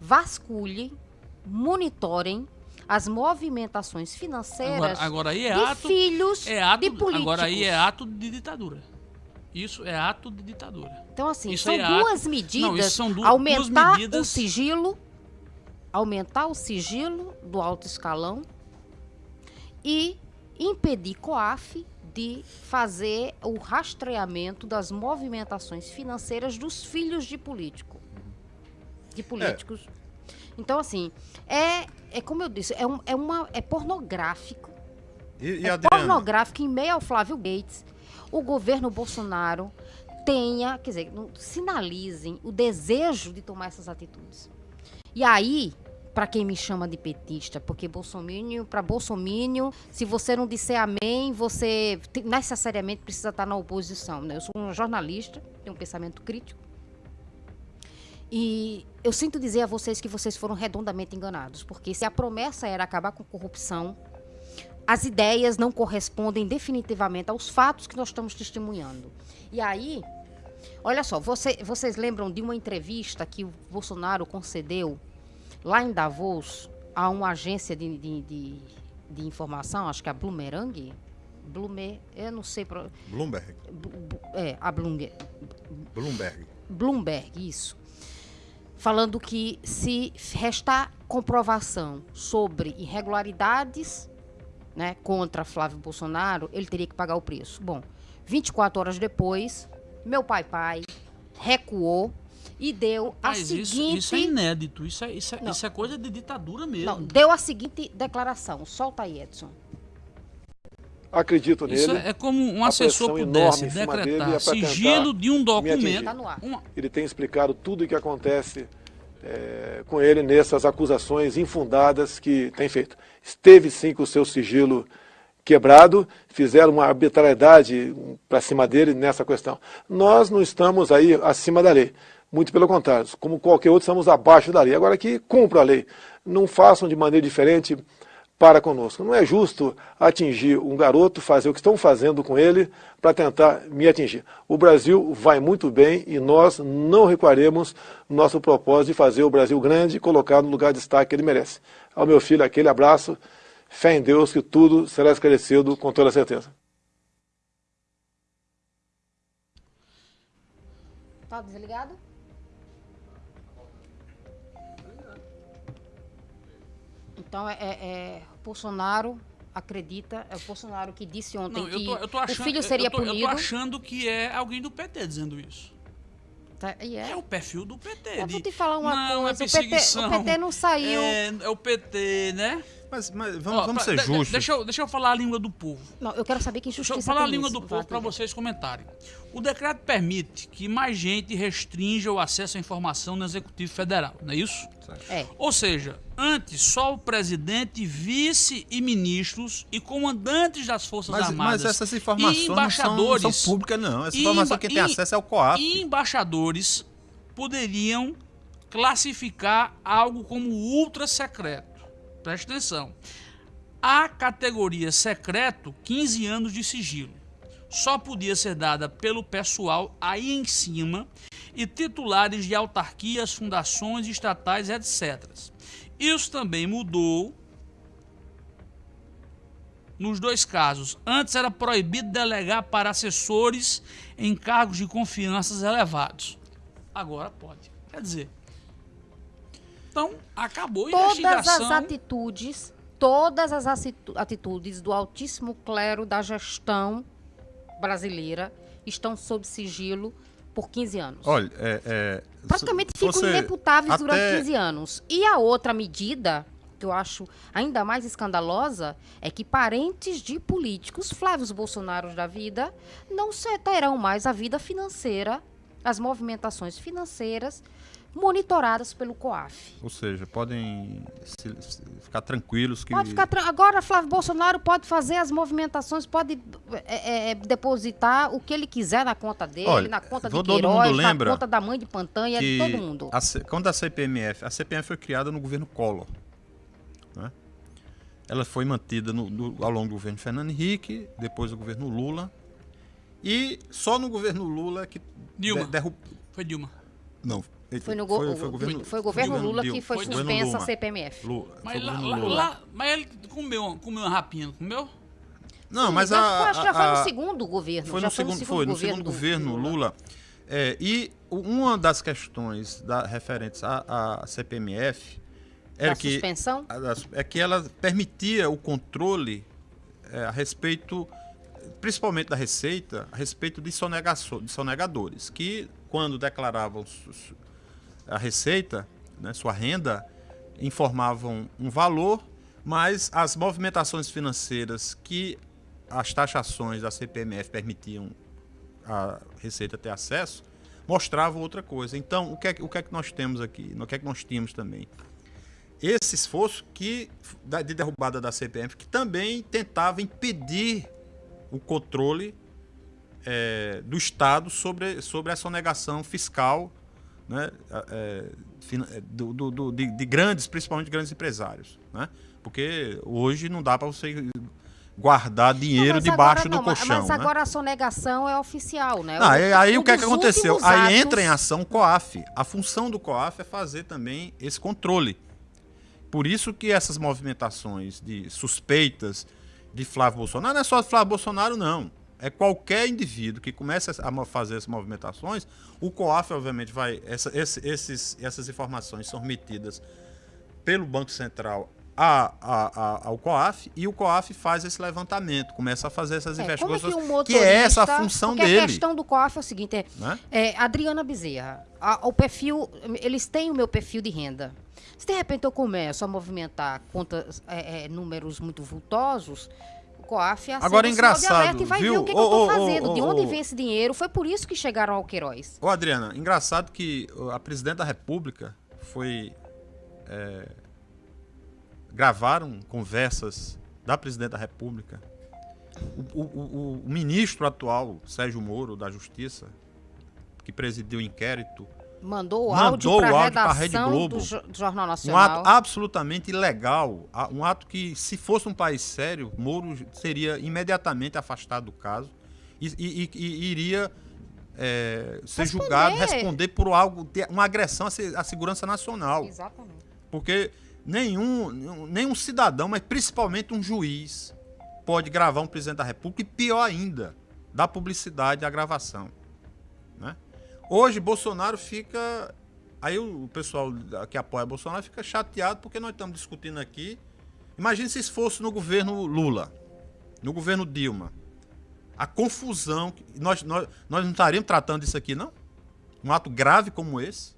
vasculhem, monitorem as movimentações financeiras Agora, agora aí é de ato. filhos É ato de políticos. agora aí é ato de ditadura. Isso é ato de ditadura. Então, assim, Isso são é ato- duas medidas. Não, isso são du- aumentar duas medidas- o sigilo, aumentar o sigilo do alto escalão e impedir COAF de fazer o rastreamento das movimentações financeiras dos filhos de político. De políticos. Então, assim, é, é como eu disse, é, um- é, uma, é pornográfico E, e é pornográfico em meio ao Flávio Gates, o governo Bolsonaro tenha, quer dizer, sinalizem o desejo de tomar essas atitudes. E aí, para quem me chama de petista, porque Bolsonaro, para Bolsonaro, se você não disser amém, você te- necessariamente precisa estar na oposição. Né? Eu sou um jornalista, tenho um pensamento crítico. E eu sinto dizer a vocês que vocês foram redondamente enganados, porque se a promessa era acabar com corrupção, as ideias não correspondem definitivamente aos fatos que nós estamos testemunhando. E aí, olha só, você- vocês lembram de uma entrevista que o Bolsonaro concedeu lá em Davos a uma agência de, de, de, de informação, acho que é a Bloomerang? Bloomer, eu não sei. Bloomberg. É, a Bloomberg. Bloomberg. Bloomberg, isso. Falando que se restar comprovação sobre irregularidades né, contra Flávio Bolsonaro, ele teria que pagar o preço. Bom, 24 horas depois, meu pai pai recuou e deu a Mas isso, seguinte. isso é inédito. Isso é, isso, é, isso é coisa de ditadura mesmo. Não, deu a seguinte declaração. Solta aí, Edson. Acredito Isso nele. é, é como um assessor pudesse enorme em cima dele decretar é sigilo de um me documento. Tá Ele tem explicado tudo o que acontece é, com ele nessas acusações infundadas que tem feito. Esteve sim com o seu sigilo quebrado, fizeram uma arbitrariedade para cima dele nessa questão. Nós não estamos aí acima da lei. Muito pelo contrário, como qualquer outro, estamos abaixo da lei. Agora que cumpra a lei. Não façam de maneira diferente para conosco. Não é justo atingir um garoto, fazer o que estão fazendo com ele para tentar me atingir. O Brasil vai muito bem e nós não recuaremos no nosso propósito de fazer o Brasil grande e colocar no lugar de destaque que ele merece. Ao meu filho, aquele abraço. Fé em Deus que tudo será esclarecido com toda certeza. Tá desligado? Então é, é, é, Bolsonaro acredita, é o Bolsonaro que disse ontem Não, eu que tô, eu tô achando, o filho seria eu tô, punido. Eu tô achando que é alguém do PT dizendo isso. Tá, e É é. o perfil do PT. Eu vou te falar uma não, coisa, É o PT perseguição, o PT não saiu- É, é o PT, né? Mas, mas vamos, Ó, vamos pra- ser justos. Deixa eu, deixa eu falar a língua do povo. Não, eu quero saber que Deixa injustiça eu falar a língua nisso. do povo para vocês comentarem. O decreto permite que mais gente restrinja o acesso à informação no Executivo Federal, não é isso? É. Ou seja, antes só o presidente, vice e ministros e comandantes das Forças Mas, Armadas mas essas e informações não são, embaixadores não são públicas, não. Essa informação quem tem e- acesso é o COAF. E embaixadores poderiam classificar algo como ultra secreto. Preste atenção. A categoria secreto, 15 anos de sigilo. Só podia ser dada pelo pessoal aí em cima e titulares de autarquias, fundações estatais, etc. Isso também mudou nos dois casos. Antes era proibido delegar para assessores em cargos de confiança elevados. Agora pode. Quer dizer. Então, acabou a Todas as investigação. atitudes, todas as atitu- atitudes do altíssimo clero da gestão brasileira estão sob sigilo por 15 anos. Olha, é, é, Praticamente ficam você ineputáveis durante até- 15 anos. E a outra medida, que eu acho ainda mais escandalosa, é que parentes de políticos, Flávios Bolsonaro da vida, não se- terão mais a vida financeira, as movimentações financeiras monitoradas pelo COAF. Ou seja, podem se- se- ficar tranquilos que. Pode ficar tran- agora Flávio Bolsonaro pode fazer as movimentações, pode é, é, é, depositar o que ele quiser na conta dele, Olha, na conta de todo mundo Queiroz, na conta da mãe de Pantanha, de todo mundo. a C- quando a CPMF, a CPMF foi criada no governo Collor, né? Ela foi mantida no- do- ao longo do governo Fernando Henrique, depois do governo Lula, e só no governo Lula que Dilma. de- derrub- Foi Dilma. Não, Foi, no go- foi, o- foi o governo, foi o governo Lula que foi Foi suspensa a Lula. CPMF. Lula, Mas, lá, lá- Lula. lá- mas ele comeu, comeu uma rapinha, não comeu? Não, mas já, a, foi- acho que já foi a- no segundo governo. Foi já no segundo, foi no segundo do- governo do Lula. É, e uma das questões da, referentes à, à CPMF era Da que suspensão? a- é que ela permitia o controle é, a respeito, principalmente da Receita, a respeito de, sonegaço- de sonegadores, que quando declaravam su- su- a Receita, né, sua renda, informavam um valor, mas as movimentações financeiras que as taxações da CPMF permitiam a Receita ter acesso, mostravam outra coisa. Então, o que é, o que, é que nós temos aqui? O que é que nós tínhamos também? esse esforço que de derrubada da CPMF que também tentava impedir o controle eh, do Estado sobre, sobre a sonegação fiscal né, fina- eh, do, do- do- de, de grandes, principalmente grandes empresários. Né? Porque hoje não dá para você guardar dinheiro Mas debaixo do não, mas- colchão. Mas né? agora a sonegação é oficial, né? Ah, aí, aí Um o que é que aconteceu? últimos Aí atos- entra em ação o COAF. A função do COAF é fazer também esse controle. Por isso que essas movimentações de suspeitas de Flávio Bolsonaro, não é só Flávio Bolsonaro, não. É qualquer indivíduo que comece a fazer essas movimentações, o COAF, obviamente, vai. essa- esse- esses, essas informações são remetidas pelo Banco Central a- a- a- ao COAF e o COAF faz esse levantamento, começa a fazer essas É, como é investigações, que um que, é essa a função dele. a questão do COAF é o seguinte, é, né? é, Adriana Bezerra, a- o perfil, eles têm o meu perfil de renda. Se de repente eu começo a movimentar contas, é, é, números muito vultosos, COAF Agora, de engraçado, e vai ver viu? o que, que Ô, eu tô ô, fazendo, ô, de onde vem esse dinheiro. Foi por isso que chegaram ao Queiroz. Ô, Adriana, engraçado que a presidente da República foi. é, gravaram conversas da presidente da República. O, o- o- o ministro atual, Sérgio Moro, da Justiça, que presidiu o inquérito, Mandou o áudio para a pra Rede redação Globo. do, Jo- do Jornal um Nacional. ato absolutamente ilegal, um ato que, se fosse um país sério, Moro seria imediatamente afastado do caso e, e- e- e iria é, ser Responder. julgado, responder por algo, uma agressão à segurança nacional. Exatamente. Porque nenhum, nenhum cidadão, mas principalmente um juiz, pode gravar um presidente da República e, pior ainda, dar publicidade à gravação. Hoje, Bolsonaro fica. Aí o pessoal que apoia Bolsonaro fica chateado porque nós estamos discutindo aqui. Imagine se isso fosse no governo Lula, no governo Dilma. A confusão. Nós, nós, nós não estaríamos tratando disso aqui, não? Um ato grave como esse.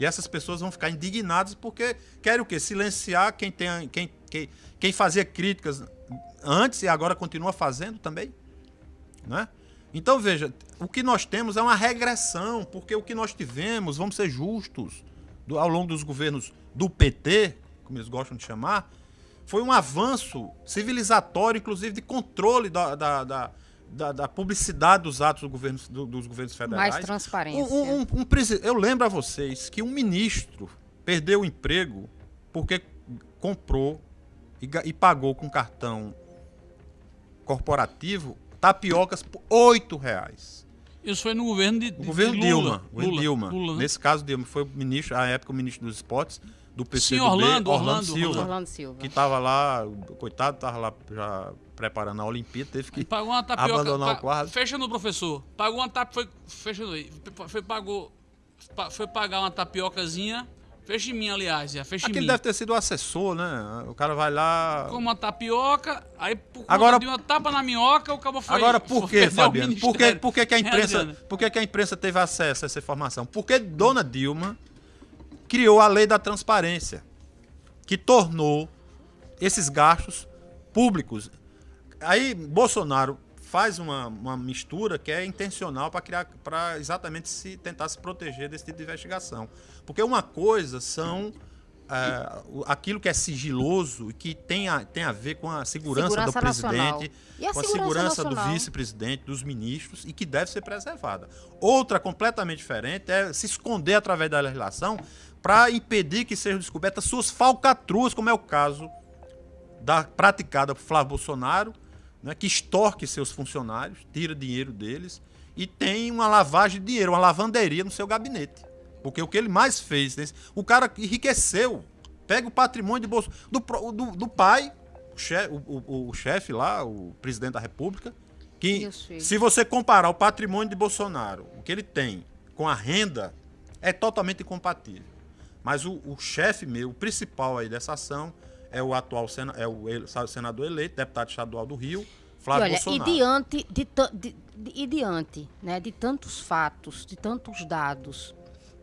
E essas pessoas vão ficar indignadas porque querem o quê? Silenciar quem, tem, quem, quem, quem fazia críticas antes e agora continua fazendo também. Né? Então, veja, o que nós temos é uma regressão, porque o que nós tivemos, vamos ser justos, do- ao longo dos governos do PT, como eles gostam de chamar, foi um avanço civilizatório, inclusive de controle da, da, da, da- da publicidade dos atos do governo, do- dos governos federais. Mais transparência. Um- um- um eu lembro a vocês que um ministro perdeu o emprego porque comprou e, e pagou com cartão corporativo tapiocas por oito reais. Isso foi no governo de, de O governo de Dilma. Lula. Dilma. Lula, né? Nesse caso, Dilma foi o ministro, à época, o ministro dos esportes do PCdoB, Sim, Orlando, Orlando, Silva, Orlando Silva. que estava lá, coitado, estava lá já preparando a Olimpíada, teve que Pagou uma tapioca. abandonar pa- o quadro. Fecha no professor. Pagou uma tapioca. Foi, fecha no aí. Foi, pagou, pa- foi pagar uma tapiocazinha. Fecha em mim, aliás. Já, fecha em Aquele mim. deve ter sido o assessor, né? O cara vai lá. Com uma tapioca, aí por Agora- de uma tapa na minhoca, o cabo foi. Agora, por o Fabiano? Por que, ministério. por que, que a É, imprensa, Adriana? por que, que a imprensa teve acesso a essa informação? Porque Dona Dilma criou a lei da transparência, que tornou esses gastos públicos. Aí Bolsonaro faz uma, uma mistura que é intencional para criar para exatamente se tentar se proteger desse tipo de investigação. Porque uma coisa são o- aquilo que é sigiloso e que tem a, tem a ver com a segurança, Segurança do presidente, a com a segurança segurança do vice-presidente, dos ministros e que deve ser preservada. Outra completamente diferente é se esconder através da legislação para impedir que sejam descobertas suas falcatruas, como é o caso da praticada por Flávio Bolsonaro, né, que extorque seus funcionários, tira dinheiro deles e tem uma lavagem de dinheiro, uma lavanderia no seu gabinete. Porque o que ele mais fez, nesse- o cara enriqueceu, pega o patrimônio de bolso do, do, do pai, o chefe, o, o- o chefe lá, o presidente da República, que se você comparar o patrimônio de Bolsonaro, o que ele tem com a renda, é totalmente incompatível. Mas o, o chefe meu, o principal aí dessa ação, é o atual sena, é o ele- senador eleito, deputado estadual do Rio, E Flávio olha, e Bolsonaro. diante de, de- de- e diante né, de tantos fatos, de tantos dados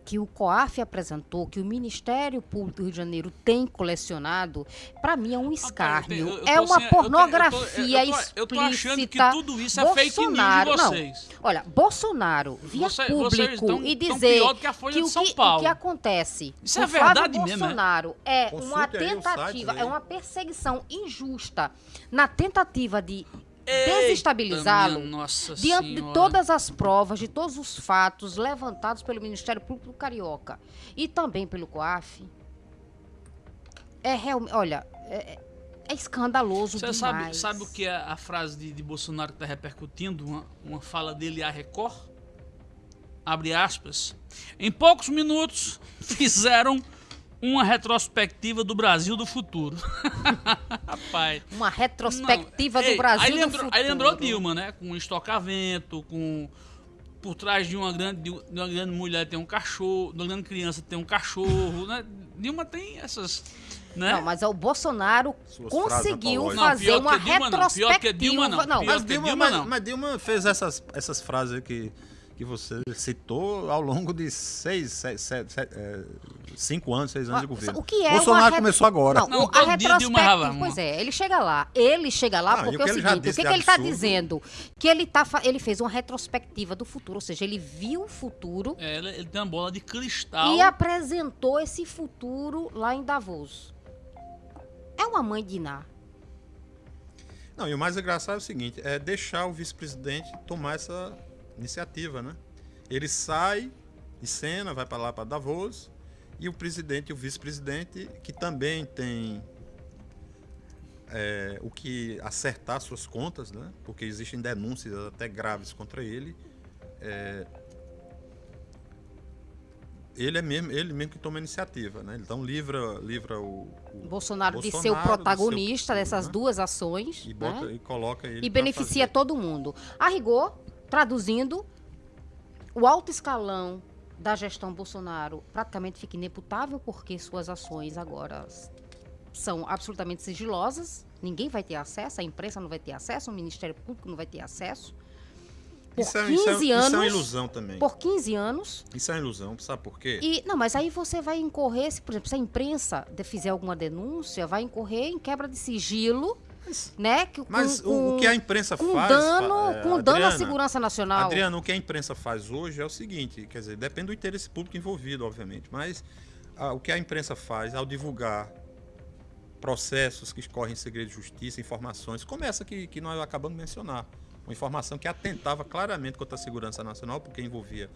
que o COAF apresentou, que o Ministério Público do Rio de Janeiro tem colecionado, para mim é um escárnio. eu- eu é tô uma assim, eu eu tô- pornografia eu tô- eu tô achando que tudo isso é fake news de Bolsonaro- não, vocês. olha, Bolsonaro via Você- vocês público tão- e dizer que a Folha que de o São que, o que acontece Isso é Flávio verdade mesmo, é? Bolsonaro é Consulte uma tentativa, é uma perseguição injusta na tentativa de desestabilizá-lo diante de todas as provas, de todos os fatos levantados pelo Ministério Público Carioca e também pelo COAF. É realmente, olha, é, é escandaloso Você demais. sabe, sabe o que é a frase de, de Bolsonaro que está repercutindo? Uma, uma fala dele à Record? Abre aspas. Em poucos minutos fizeram uma retrospectiva do Brasil do futuro. Rapaz. Uma retrospectiva Não, do ei, Brasil aí do lembrou, futuro. Aí lembrou Dilma, né? Com estocamento, com por trás de uma grande, de uma grande mulher tem um cachorro, de uma grande criança tem um cachorro, né? Dilma tem essas, né? Não, mas o Bolsonaro Suas conseguiu frases Não, fazer pior uma Dilma não, pior que retrospectiva. Dilma não, pior Mas que Dilma, Dilma mas, não. mas Dilma fez essas, essas frases que, que você citou ao longo de seis, sete, sete, sete, é, cinco anos, seis anos de governo. O que é Bolsonaro re- começou agora. Não, Não, o- a Dilma retrospectiva, Rava- pois é, ele chega lá. Ele chega lá Não, porque o é que o seguinte, o que, que ele está dizendo? Que ele, tá, ele fez uma retrospectiva do futuro, ou seja, ele viu o futuro É, ele, ele tem uma bola de cristal. e apresentou esse futuro lá em Davos. É uma mãe de Iná. Não, e o mais engraçado é o seguinte, é deixar o vice-presidente tomar essa iniciativa, né? Ele sai de cena, vai para lá para Davos, e o presidente e o vice-presidente, que também tem é, o que acertar suas contas, né? Porque existem denúncias até graves contra ele. é, ele é mesmo, ele mesmo que toma a iniciativa, né? Então livra, livra o, o Bolsonaro, de ser o Bolsonaro seu protagonista futuro, dessas né? duas ações e, bota, né? e coloca ele e beneficia todo mundo. A rigor, traduzindo, o alto escalão da gestão Bolsonaro praticamente fica ineputável porque suas ações agora são absolutamente sigilosas. Ninguém vai ter acesso, a imprensa não vai ter acesso, o Ministério Público não vai ter acesso. Por Isso é, 15 isso é- isso é anos. uma ilusão também. Por 15 anos. Isso é uma ilusão, sabe por quê? E, não, mas aí você vai incorrer, se, por exemplo, se a imprensa fizer alguma denúncia, vai incorrer em quebra de sigilo, né? Que, Mas com, o, o que a imprensa com faz. dano, é, com dano à Adriana, segurança nacional. Adriano, o que a imprensa faz hoje é o seguinte, quer dizer, depende do interesse público envolvido, obviamente, mas ah, o que a imprensa faz ao divulgar processos que escorrem em segredo de justiça, informações, como essa que, que nós acabamos de mencionar, uma informação que atentava claramente contra a segurança nacional, porque envolvia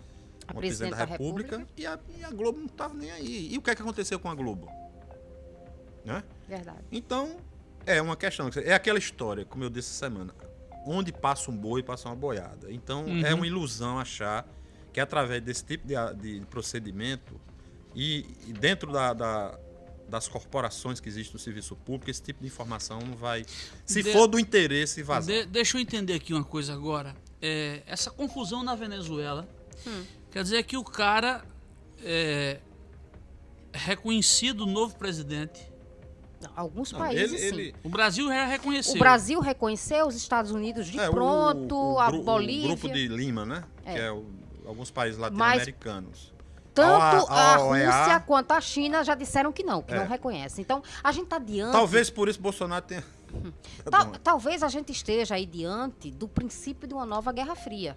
A da presidente da República, República. E, a, e a Globo não estava nem aí. E o que é que aconteceu com a Globo? Né? Verdade. Então, é uma questão. É aquela história, como eu disse essa semana. Onde passa um boi, passa uma boiada. Então, Uhum. é uma ilusão achar que através desse tipo de, de procedimento e, e dentro da, da- das corporações que existem no serviço público, esse tipo de informação não vai. Se De- for do interesse, vazar. De- deixa eu entender aqui uma coisa agora. É, essa confusão na Venezuela Hum. quer dizer que o cara é reconhecido novo presidente. Alguns Não, países, ele, sim. ele- O Brasil já reconheceu. O Brasil reconheceu os Estados Unidos de é, o- pronto, o, a gru- o Bolívia. grupo de Lima, né? É. Que é o- alguns países latino-americanos. Tanto a- a, a Rússia quanto a China já disseram que não, que É. não reconhecem. Então, a gente está diante. Talvez por isso Bolsonaro tenha. Tá Tal- bom. talvez a gente esteja aí diante do princípio de uma nova Guerra Fria.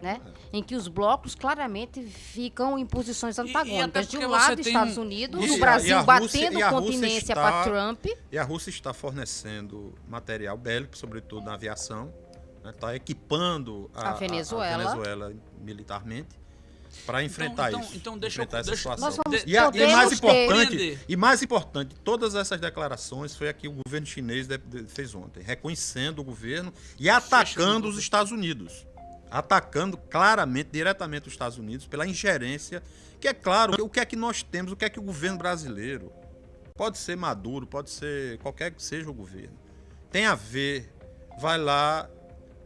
Né? É. Em que os blocos claramente ficam em posições e até antagônicas. De um lado, Estados Unidos, Isso, o e a- Brasil e batendo e Rússia continência está- para Trump. E a Rússia está fornecendo material bélico, sobretudo na aviação. Está equipando a, A Venezuela. a Venezuela militarmente para enfrentar então- isso. então deixa eu- enfrentar essa deixa- situação. Vamos- E, a- e mais importante, e mais importante, todas essas declarações foi a que o governo chinês de- de- fez ontem, reconhecendo o governo e atacando os Estados Unidos. Atacando claramente, diretamente os Estados Unidos pela ingerência, que é claro, o que é que nós temos, o que é que o governo brasileiro, pode ser Maduro, pode ser qualquer que seja o governo, tem a ver, vai lá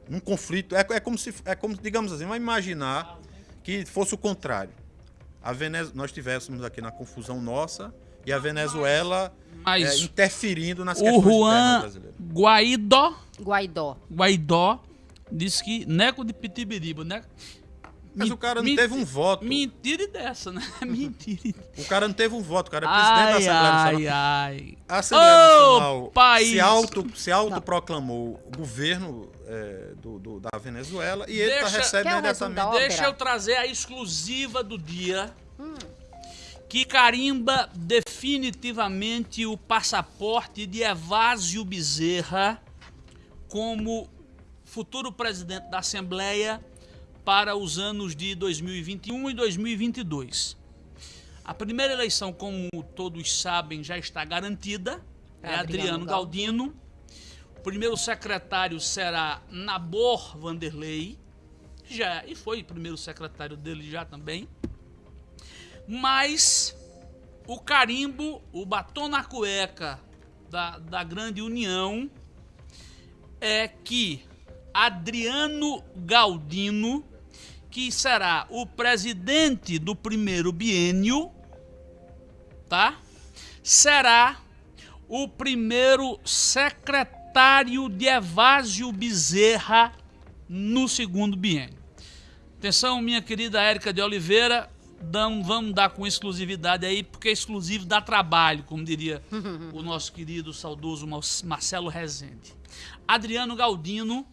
num conflito, é, é como se, é como, digamos assim, vamos imaginar que fosse o contrário a Venez... nós tivéssemos aqui na confusão nossa e a Venezuela Mas é, interferindo nas o questões internas Juan brasileiras. Guaidó, Guaidó. Guaidó disse que neco de pitibiriba, né? Mas o cara não teve um voto. Mentira dessa, né? Mentira. O cara não teve um voto, o cara é presidente da Ai, Assembleia ai, Nacional. ai. A Assembleia Ô, Nacional país! se, auto, se autoproclamou o governo é, do, do- da Venezuela e ele tá Deixa- recebe Quer o imediatamente. resumo da Deixa eu trazer a exclusiva do dia. Que carimba definitivamente o passaporte de Evásio Bezerra como futuro presidente da Assembleia para os anos de 2021 e 2022. A primeira eleição, como todos sabem, já está garantida. É Adriano Adriano Galdino. O primeiro secretário será Nabor Vanderlei. Já, e foi primeiro secretário dele já também. Mas o carimbo, o batom na cueca da, da grande união é que Adriano Galdino, que será o presidente do primeiro biênio, tá? Será o primeiro secretário de Evásio Bezerra no segundo biênio. Atenção, minha querida Érica de Oliveira, vamos dar com exclusividade aí, porque exclusivo dá trabalho, como diria o nosso querido saudoso Marcelo Rezende. Adriano Galdino,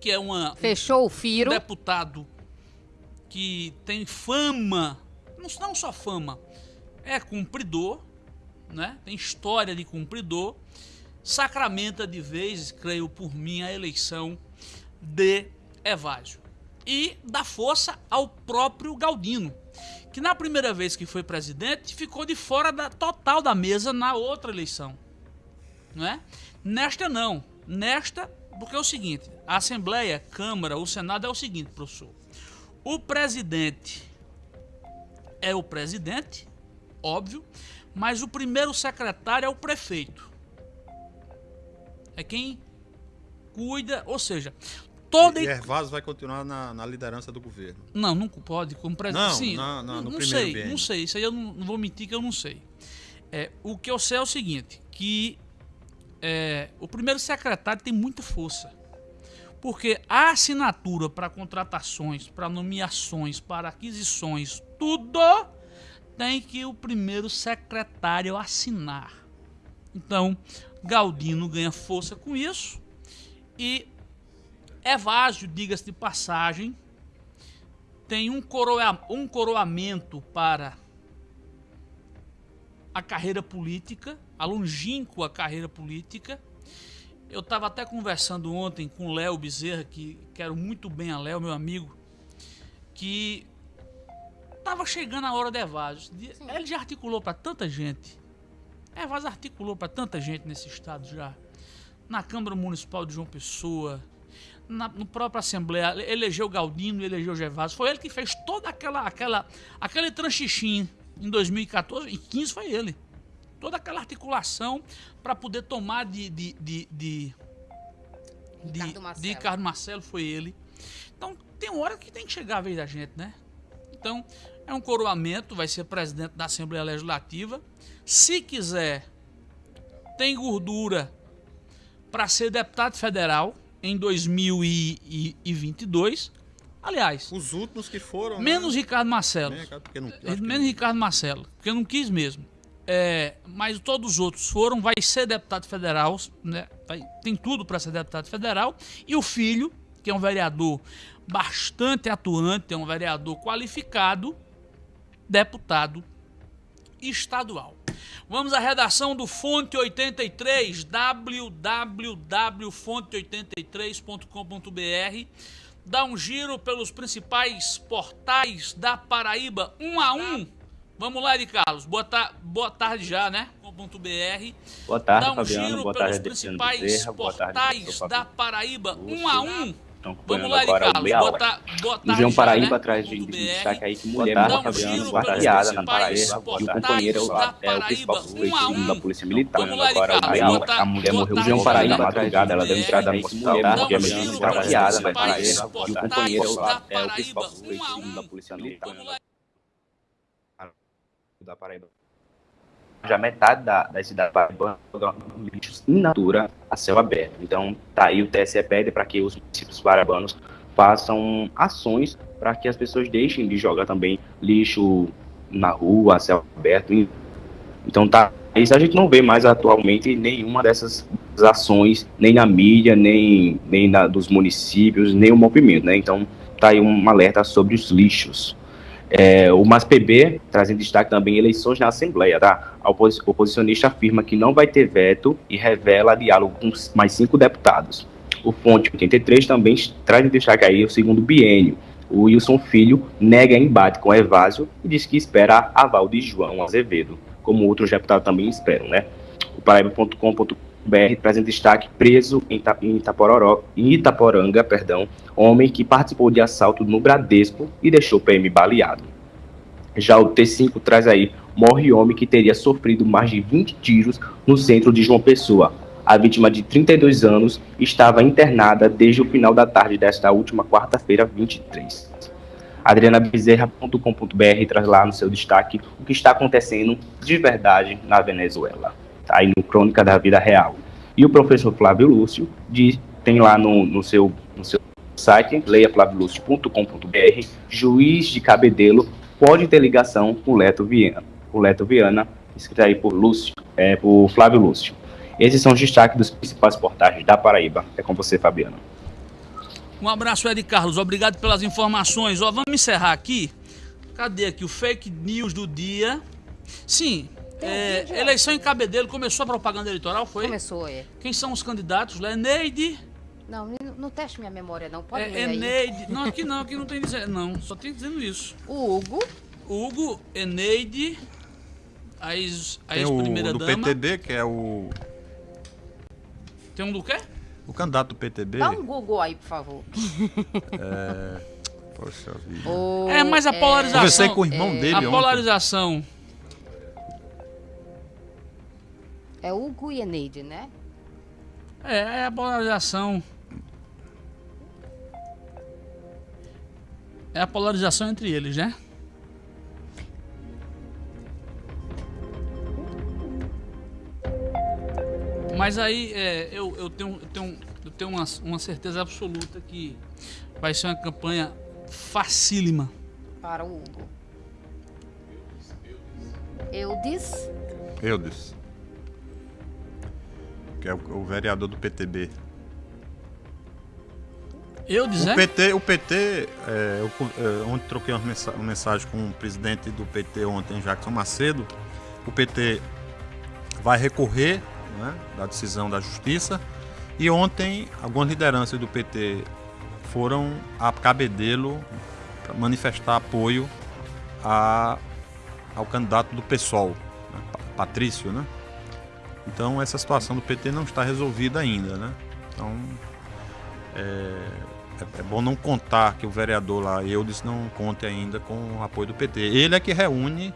que é uma, Fechou o Firo. um deputado que tem fama, não, não só fama, é cumpridor, né? tem história de cumpridor, sacramenta de vez, creio por mim, a eleição de Evásio e dá força ao próprio Galdino, que na primeira vez que foi presidente ficou de fora da total da mesa na outra eleição, não é? Nesta não, nesta porque é o seguinte, a Assembleia, Câmara, o Senado é o seguinte, professor. O presidente é o presidente, óbvio, mas o primeiro secretário é o prefeito. É quem cuida, ou seja, toda E Ervaso vai continuar na, na liderança do governo. Não, não pode, como presidente. Não, Sim, na- na- no não primeiro sei, não sei. Isso aí eu não, não vou mentir que eu não sei. É, o que eu sei é o seguinte, que é, o primeiro secretário tem muita força. Porque a assinatura para contratações, para nomeações, para aquisições, tudo tem que o primeiro secretário assinar. Então, Galdino ganha força com isso e Evásio, diga-se de passagem, tem um, coroa, um coroamento para a carreira política, a longínqua carreira política. Eu estava até conversando ontem com o Léo Bezerra, que quero muito bem a Léo, meu amigo, que estava chegando a hora Evásio. De- Ele já articulou para tanta gente. Evásio articulou para tanta gente nesse estado já. Na Câmara Municipal de João Pessoa, na no própria Assembleia, ele- elegeu Galdino, elegeu Gervásio. Foi ele que fez toda aquela, aquela, aquele tranchixim em 2014 e 15 foi ele. Toda aquela articulação para poder tomar de, de, de, de, de, Ricardo Marcelo. de Ricardo Marcelo foi ele. Então tem hora que tem que chegar a vez da gente, né? Então é um coroamento, vai ser presidente da Assembleia Legislativa. Se quiser, tem gordura para ser deputado federal em 2022. Aliás, Os últimos que foram. menos né? Ricardo Marcelo. Cara, porque não- Menos Ricardo Marcelo, porque eu não quis mesmo. É, mas todos os outros foram, vai ser deputado federal, né? Vai- tem tudo para ser deputado federal. E o filho, que é um vereador bastante atuante, é um vereador qualificado, deputado estadual. Vamos à redação do Fonte 83, www.fonte83.com.br. Dá um giro pelos principais portais da Paraíba, um a um. Vamos lá, Eri Carlos. Boa, ta- boa tarde já, né? .br. Boa tarde, Dá um Fabiano. giro Boa pelos tarde, principais Bezerra. Tarde, portais professor da. Paraíba, Lúcio. um a um. Estão Vamos lá, Eri Carlos. Boa, hora. ta boa tarde. João Paraíba né? traz de Ponto destaque aí que mulher giro Fabiano, pelos esquarteada na principais Paraíba. E o companheiro é o principal um. da Polícia Militar. Vamos lá, aí Boa a, tarde. mulher morreu tarde, João Paraíba na né? madrugada. Ela deu entrada no hospital Dá porque a giro menina pelos estava esquarteada na Paraíba. E o companheiro é o principal um. da Polícia Militar. Da Paraíba. Já metade da, da cidade paraibana joga lixos in natura a céu aberto. Então, tá aí o TSE pede para que os municípios paraibanos façam ações para que as pessoas deixem de jogar também lixo na rua, a céu aberto. Então, tá. Isso a gente não vê mais atualmente nenhuma dessas ações, nem na mídia, nem, nem na, dos municípios, nem o movimento, né? Então, tá aí um alerta sobre os lixos. É, o MASPB traz em destaque também eleições na Assembleia, tá? A opos- oposicionista afirma que não vai ter veto e revela diálogo com mais cinco deputados. O Fonte 83 também traz em destaque aí o segundo biênio. O Wilson Filho nega embate com Evásio e diz que espera aval de João Azevedo, como outros deputados também esperam, né? O Paraíba.com.br traz em destaque preso em, Itapororó, em Itaporanga, perdão, homem que participou de assalto no Bradesco e deixou o PM baleado. Já o T5 traz aí, morre homem que teria sofrido mais de 20 tiros no centro de João Pessoa. A vítima de 32 anos estava internada desde o final da tarde desta última quarta-feira, 23. AdrianaBezerra.com.br traz lá no seu destaque o que está acontecendo de verdade na Venezuela. Aí no Crônica da Vida Real. E o professor Flávio Lúcio diz, tem lá no, no seu, no seu site leiaflaviolucio.com.br, juiz de Cabedelo pode ter ligação com Leto Viana, o Leto Viana, escrito aí por Lúcio, é, por Flávio Lúcio. Esses são os destaques dos principais portais da Paraíba. É com você, Fabiano. Um abraço, Ed Carlos. Obrigado pelas informações. Ó, vamos encerrar aqui. Cadê aqui o fake news do dia? Sim, é, eleição em Cabedelo. Começou a propaganda eleitoral, foi? Começou, é. Quem são os candidatos? Leneide, Não, não, não teste minha memória, não. Pode é, ler aí. Eneide. Não, aqui não, aqui não tem dizendo. Não, só tem dizendo isso. O Hugo, Hugo, Eneide, a ex- a Tem o ex-primeira do dama. PTB, que é o, Tem um do quê? o candidato do PTB. dá um Google aí, por favor. Poxa vida. O- É, mas a polarização. Conversei com o irmão dele A ontem. polarização. É Hugo e Eneide, né? É, é a polarização. É a polarização entre eles, né? Mas aí é, eu, eu tenho, eu tenho, eu tenho uma, uma certeza absoluta que vai ser uma campanha facílima. Para o Hugo. Eudes, Eudes. Que é o, o vereador do PTB. Eu O dizer? PT, o PT é, eu, é, ontem troquei uma, mensa- uma mensagem com o presidente do PT ontem, Jackson Macedo. O PT vai recorrer né, da decisão da justiça. E ontem, algumas lideranças do PT foram a Cabedelo para manifestar apoio a, ao candidato do PSOL, né, Pa- Patrício, né? Então essa situação do PT não está resolvida ainda, né? Então é, é bom não contar que o vereador lá, Eudes, não conte ainda com o apoio do PT. Ele é que reúne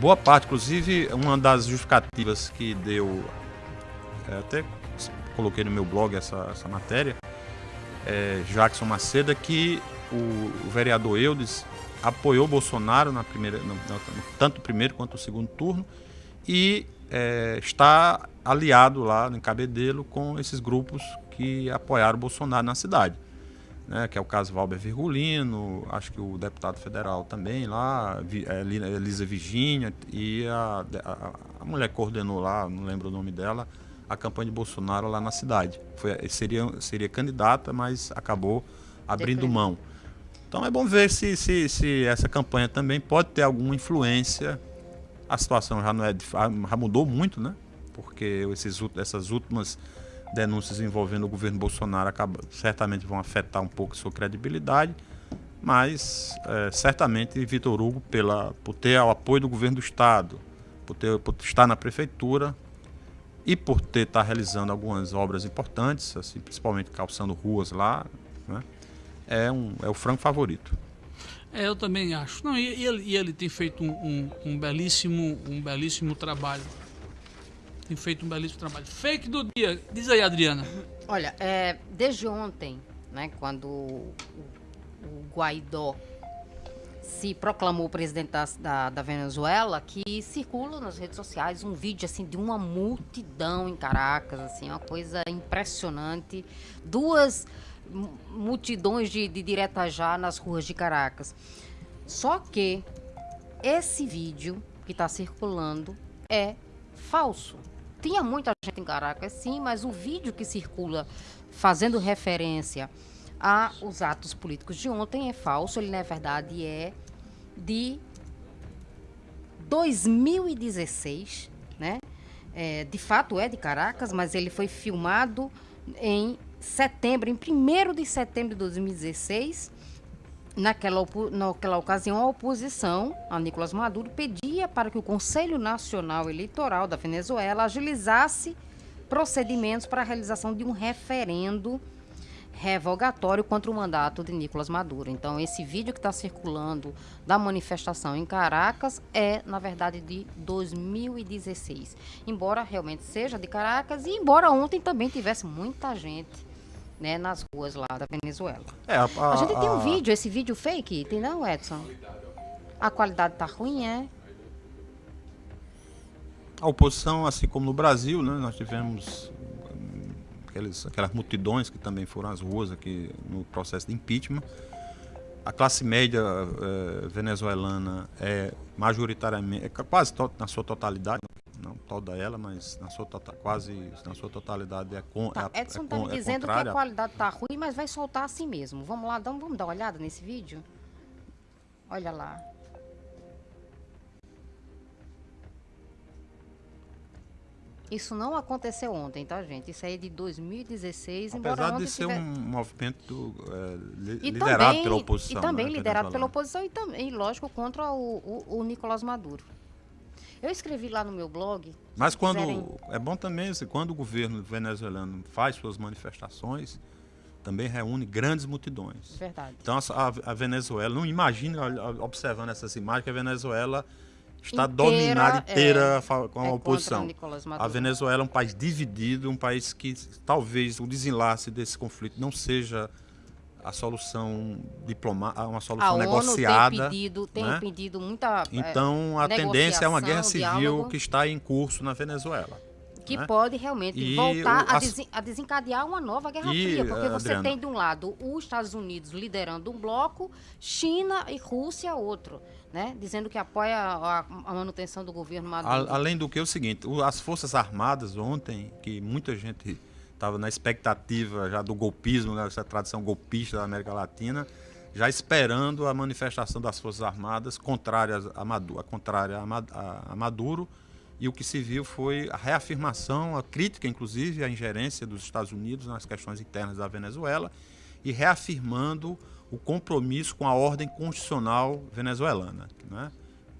boa parte, inclusive uma das justificativas que deu, é, até coloquei no meu blog essa, essa matéria, é, Jackson Macedo, é que o, o vereador Eudes apoiou Bolsonaro na primeira, no- no- tanto primeiro quanto o segundo turno e é, está aliado lá em Cabedelo com esses grupos que apoiaram o Bolsonaro na cidade. Né, que é o caso Valber Virgulino, acho que o deputado federal também lá, é, Li- Elisa Virgínia e a, a, a mulher que coordenou lá, não lembro o nome dela, a campanha de Bolsonaro lá na cidade. Foi, seria, seria candidata, mas acabou abrindo mão. Então é bom ver se, se, se essa campanha também pode ter alguma influência. A situação já não é já mudou muito, né? Porque esses, essas últimas denúncias envolvendo o governo Bolsonaro acaba, certamente vão afetar um pouco sua credibilidade. Mas é, certamente Vitor Hugo, pela, por ter o apoio do governo do estado, por, ter, por estar na prefeitura e por ter estar realizando algumas obras importantes, assim, principalmente calçando ruas lá, né? é, um, é o franco favorito. É, eu também acho. Não, e, ele, e ele tem feito um, um- um belíssimo, um belíssimo trabalho. Tem feito um belíssimo trabalho. Fake do dia. Diz aí, Adriana. Olha, é, desde ontem, né, quando o, o Guaidó se proclamou presidente da, da, da Venezuela, que circula nas redes sociais um vídeo assim de uma multidão em Caracas, assim, uma coisa impressionante. Duas multidões de, de direta já nas ruas de Caracas. Só que esse vídeo que está circulando é falso. Tinha muita gente em Caracas, sim, mas o vídeo que circula fazendo referência aos atos políticos de ontem é falso. Ele, na verdade, é de 2016, né? É, de fato é de Caracas, mas ele foi filmado em setembro, em 1 de setembro de 2016. Naquela, naquela ocasião, a oposição a Nicolás Maduro pedia para que o Conselho Nacional Eleitoral da Venezuela agilizasse procedimentos para a realização de um referendo revogatório contra o mandato de Nicolás Maduro. Então, esse vídeo que está circulando da manifestação em Caracas é, na verdade, de 2016. Embora realmente seja de Caracas e embora ontem também tivesse muita gente né, nas ruas lá da Venezuela. É, a, A, gente tem um a- vídeo, esse vídeo fake, tem não, Edson? A qualidade tá ruim, é? A oposição, assim como no Brasil, né, nós tivemos hum, aqueles, aquelas multidões que também foram às ruas aqui no processo de impeachment. A classe média eh, venezuelana é majoritariamente, é quase na sua totalidade, não toda ela, mas na sua tota- quase na sua totalidade é, con, Tá, é, a- Edson é tá con- me é dizendo que a contrária. qualidade tá ruim, mas vai soltar assim mesmo. Vamos lá, dá- vamos dar uma olhada nesse vídeo? Olha lá. Isso não aconteceu ontem, tá, gente? Isso aí é de 2016, embora Apesar ontem de ser tiver- um movimento eh, li- liderado também, pela oposição. E também né, liderado pela oposição e também, lógico, contra o, o, o Nicolás Maduro. Eu escrevi lá no meu blog. Mas quando quiserem- é bom também assim, quando o governo venezuelano faz suas manifestações, também reúne grandes multidões. Verdade. Então a, a- Venezuela, não imagine olha, observando essas imagens que a Venezuela está Inteira, dominada inteira é, com é a contra oposição. A. Venezuela é um país dividido, um país que talvez o desenlace desse conflito não seja a solução diplomática, uma A solução ONU negociada. tem pedido, tem né? pedido muita. é, Então a tendência é uma guerra civil diálogo. que está em curso na Venezuela. que né? pode realmente E voltar o- a, desen- a desencadear uma nova Guerra E, Fria, porque você Adriana- tem de um lado os Estados Unidos liderando um bloco, China e Rússia outro, né? Dizendo que apoia a, a manutenção do governo Maduro. A- além do que é o seguinte, as Forças Armadas ontem, que muita gente estava na expectativa já do golpismo, né, essa tradição golpista da América Latina, já esperando a manifestação das Forças Armadas contrárias a Maduro, contrária a Maduro. E o que se viu foi a reafirmação, a crítica, inclusive, à ingerência dos Estados Unidos nas questões internas da Venezuela e reafirmando o compromisso com a ordem constitucional venezuelana, né?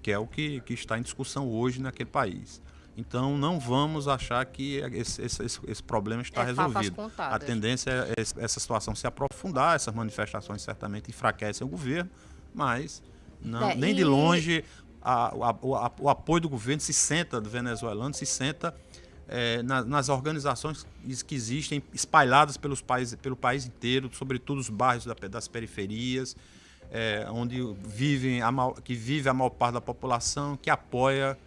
que é o que, que está em discussão hoje naquele país. Então, não vamos achar que esse, esse- esse- esse problema está É resolvido. A tendência é es- essa situação se aprofundar, essas manifestações certamente enfraquecem o governo, mas não, É, nem de e- longe a- o a- a- o apoio do governo se senta, do venezuelano, se senta eh, na- nas organizações que existem espalhadas pelos países, pelo país inteiro, sobretudo os bairros da- das periferias, eh, onde vivem que vive a maior parte da população, que apoia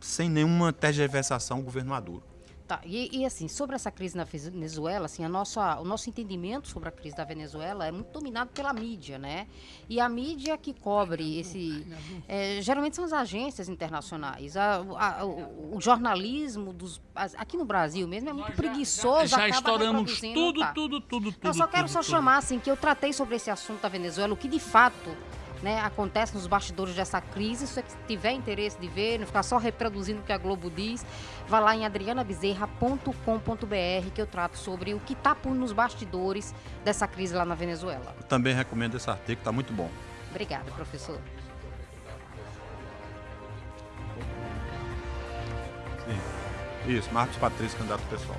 sem nenhuma tergiversação o governo Maduro. Tá, e, e, assim, sobre essa crise na Venezuela, assim, a nossa, o nosso entendimento sobre a crise da Venezuela é muito dominado pela mídia, né? E a mídia que cobre esse. é, geralmente são as agências internacionais. A- a- o, o jornalismo dos. aqui no Brasil mesmo é muito preguiçoso. Já acaba estouramos reproduzindo, tudo, tá. tudo, tudo, tudo. Eu só quero tudo, só tudo. chamar assim que eu tratei sobre esse assunto da Venezuela, o que de fato né, acontece nos bastidores dessa crise. Se você tiver interesse de ver, não ficar só reproduzindo o que a Globo diz, vá lá em adrianabezerra.com.br que eu trato sobre o que está por nos bastidores dessa crise lá na Venezuela. Eu também recomendo esse artigo, está muito bom. Obrigada, professor. Sim. Isso, Marcos Patrício, candidato pessoal.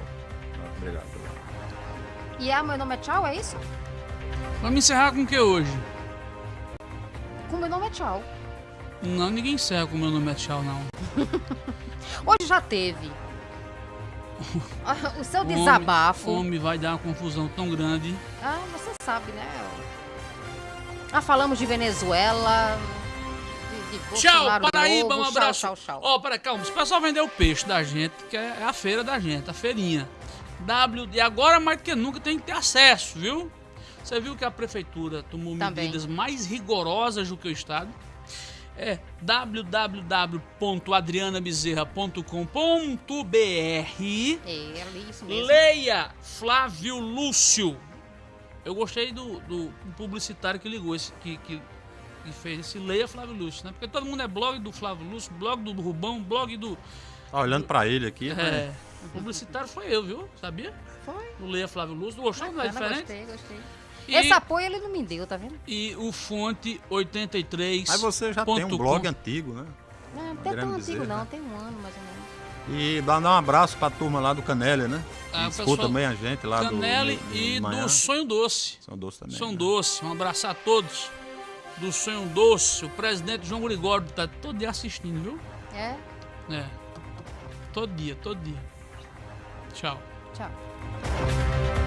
Obrigado. E é, meu nome é Tchau, é isso? Vamos encerrar com o que hoje? Com meu nome é Tchau. Não, ninguém encerra com o meu nome é tchau, não. Hoje já teve. o seu Homem- desabafo. Homem vai dar uma confusão tão grande. Ah, você sabe, né? Ah, falamos de Venezuela. De, de Tchau, Paraíba, novo. um abraço. Tchau, tchau, tchau. Ó, peraí, calma. Se o pessoal vender o peixe da gente, que é a feira da gente, a feirinha. W, e agora mais do que nunca tem que ter acesso, viu? Você viu que a prefeitura tomou Também. medidas mais rigorosas do que o Estado. É www.adrianabezerra.com.br É. Leia Flávio Lúcio. Eu gostei do, do publicitário que ligou, esse, que, que, que fez esse Leia Flávio Lúcio, né? Porque todo mundo é blog do Flávio Lúcio, blog do Rubão, blog do. Tá olhando para ele aqui, É, né? o publicitário foi eu, viu? Sabia? Foi. O Leia Flávio Lúcio. Gostou? Não é Bacana, diferente? Gostei, gostei. E, Esse apoio ele não me deu, tá vendo? e o Fonte 83. Mas você já tem um blog com. antigo, né? Não, não tem Adriano tão antigo Bezerra. não, tem um ano mais ou menos. E dá um abraço pra turma lá do Canélia, né? Ah, escuta também a gente lá do- Canele do, do e manhã. do Sonho Doce. São Doce também. Sonho né? Doce, um abraço a todos. Do Sonho Doce, o presidente João Gregório tá todo dia assistindo, viu? É? É. Todo dia, todo dia. Tchau. Tchau.